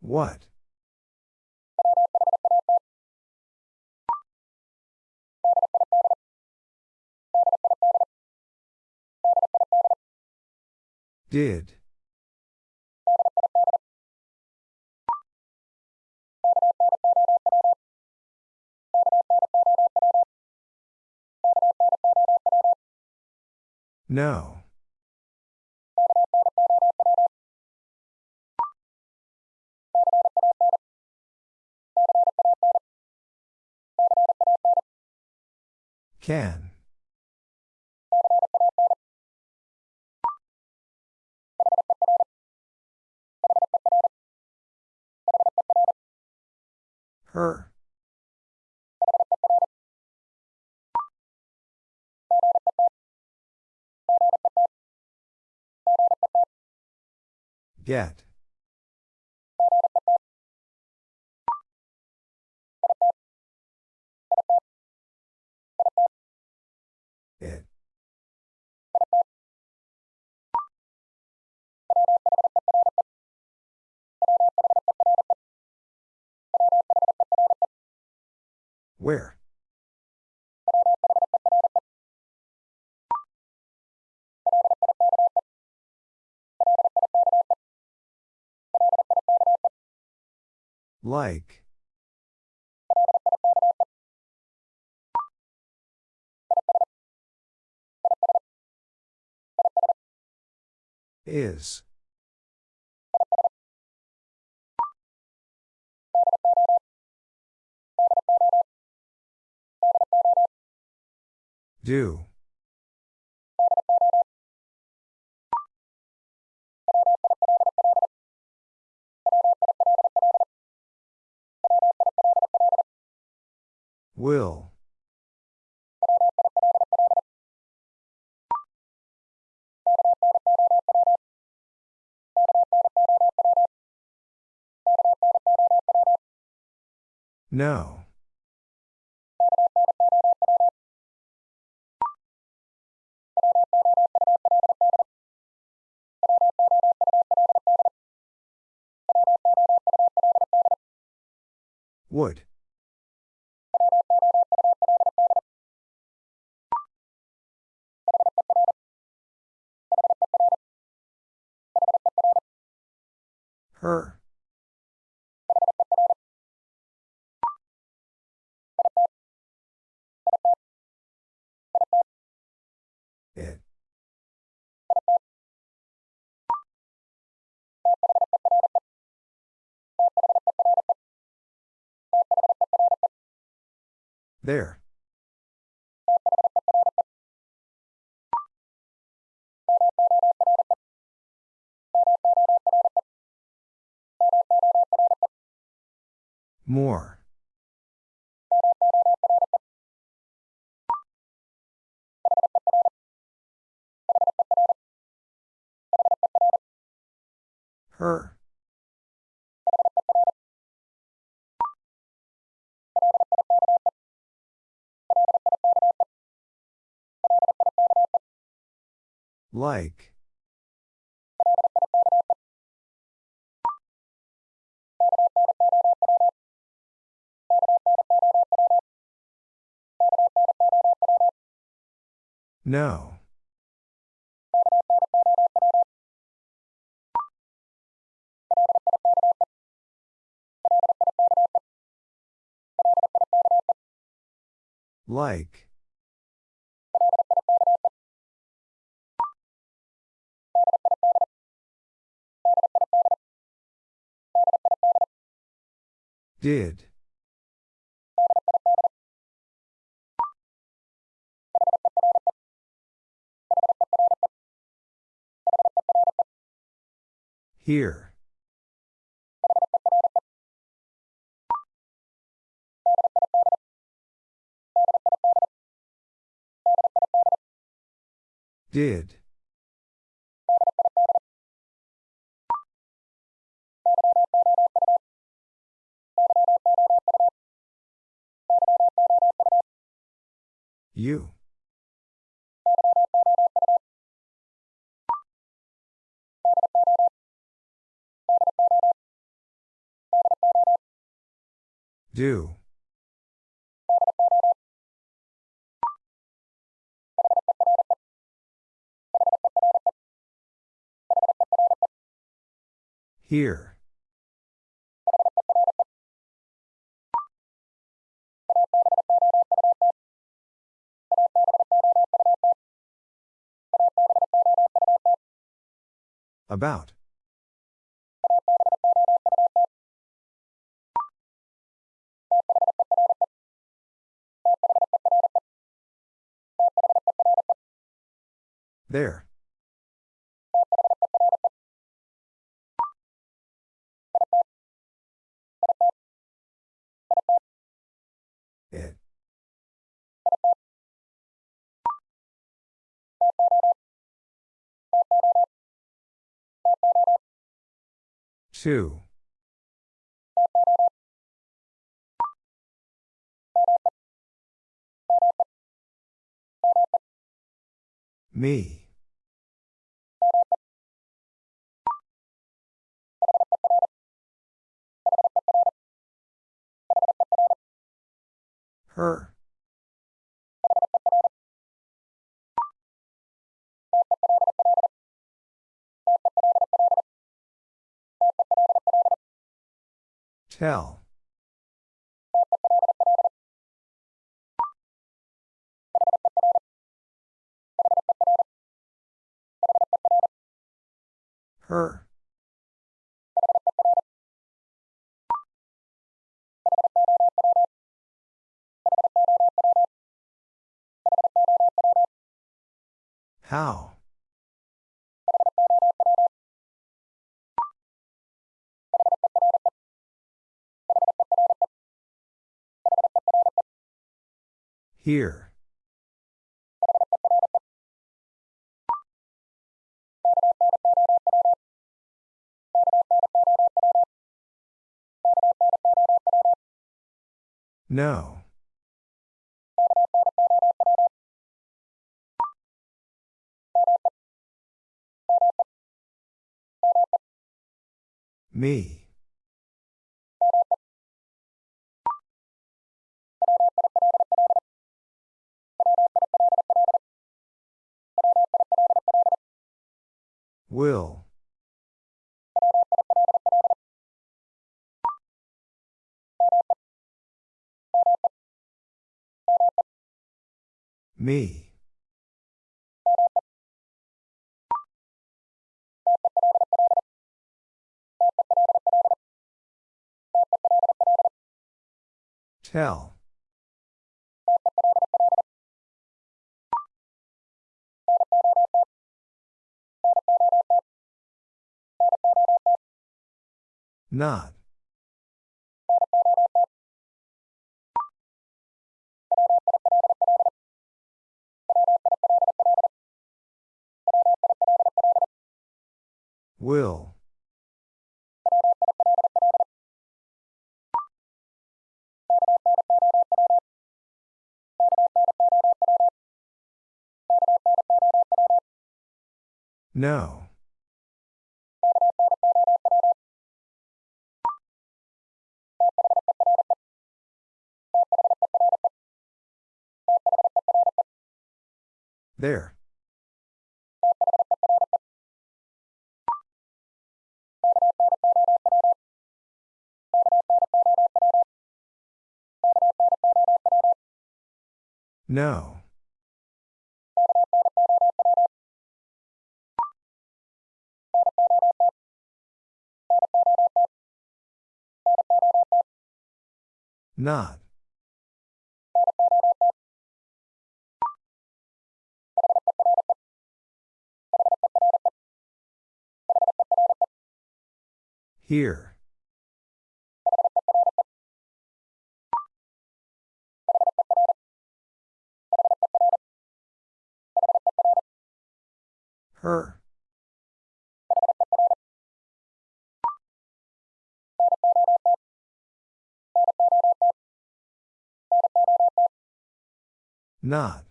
What? Did. No. Can. Her. Get. Where? Like. Is. Do. Will. No. Would. Her. There. More. Her. Like. No. Like. Did. Here. Did. You. Do. Here. About. There. Two. Me. Her. Tell. Her. How? Here. No. Me. Will. Me. Tell. Not. Will. No. There. No. Not. Here. Her. Not.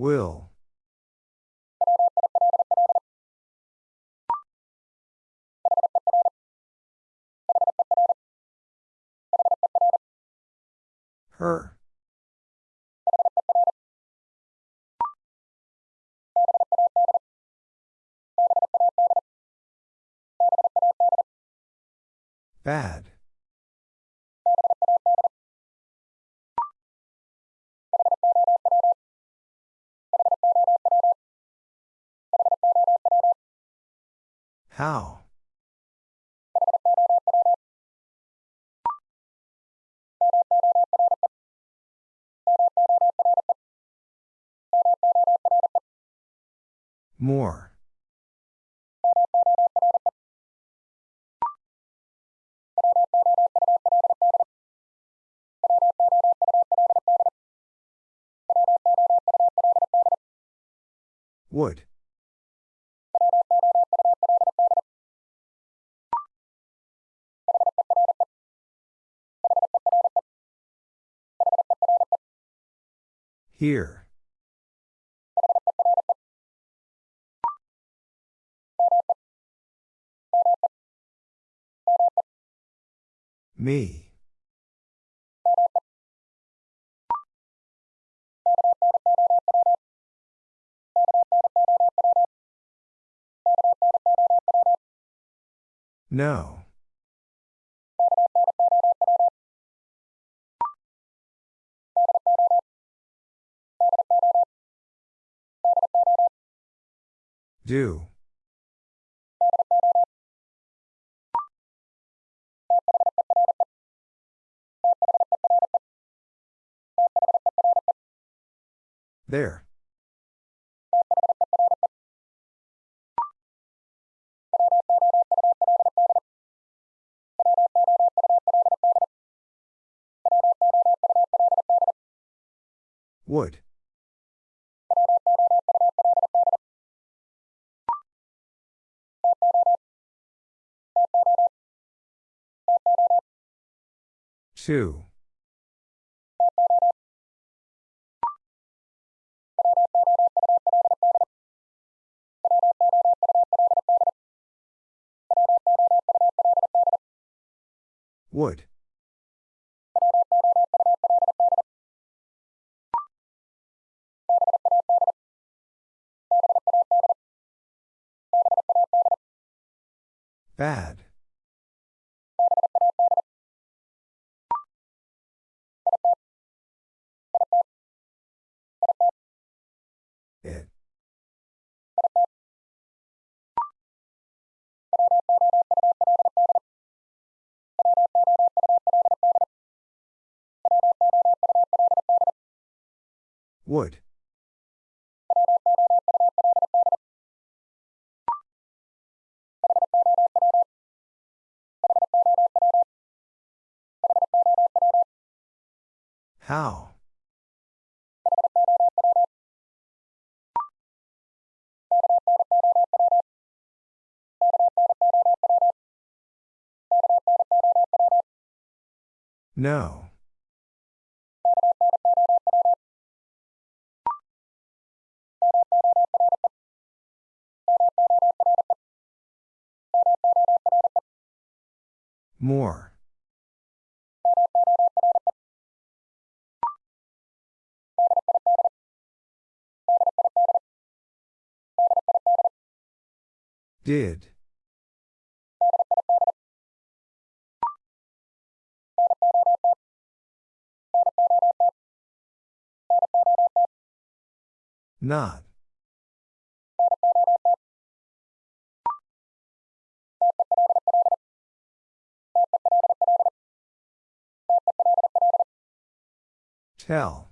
Will. Her. Bad. How? More. Would. Here. Me. No. Do. There. Would. Two. Would. Bad. It. Would. How? No. More. Did. Not. Tell.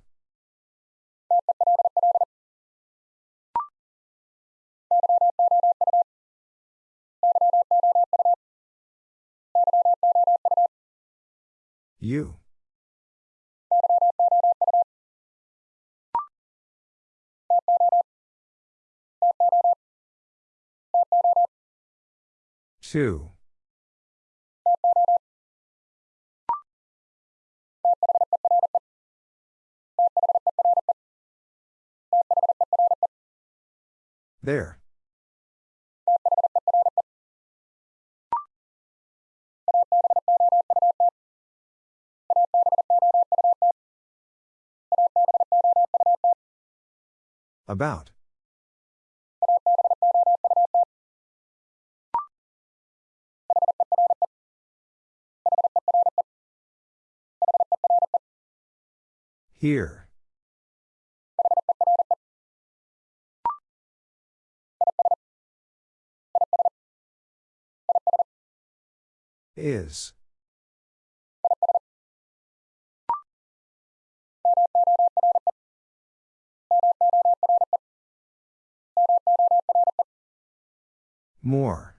You. Two. There. About. Here. Is. More.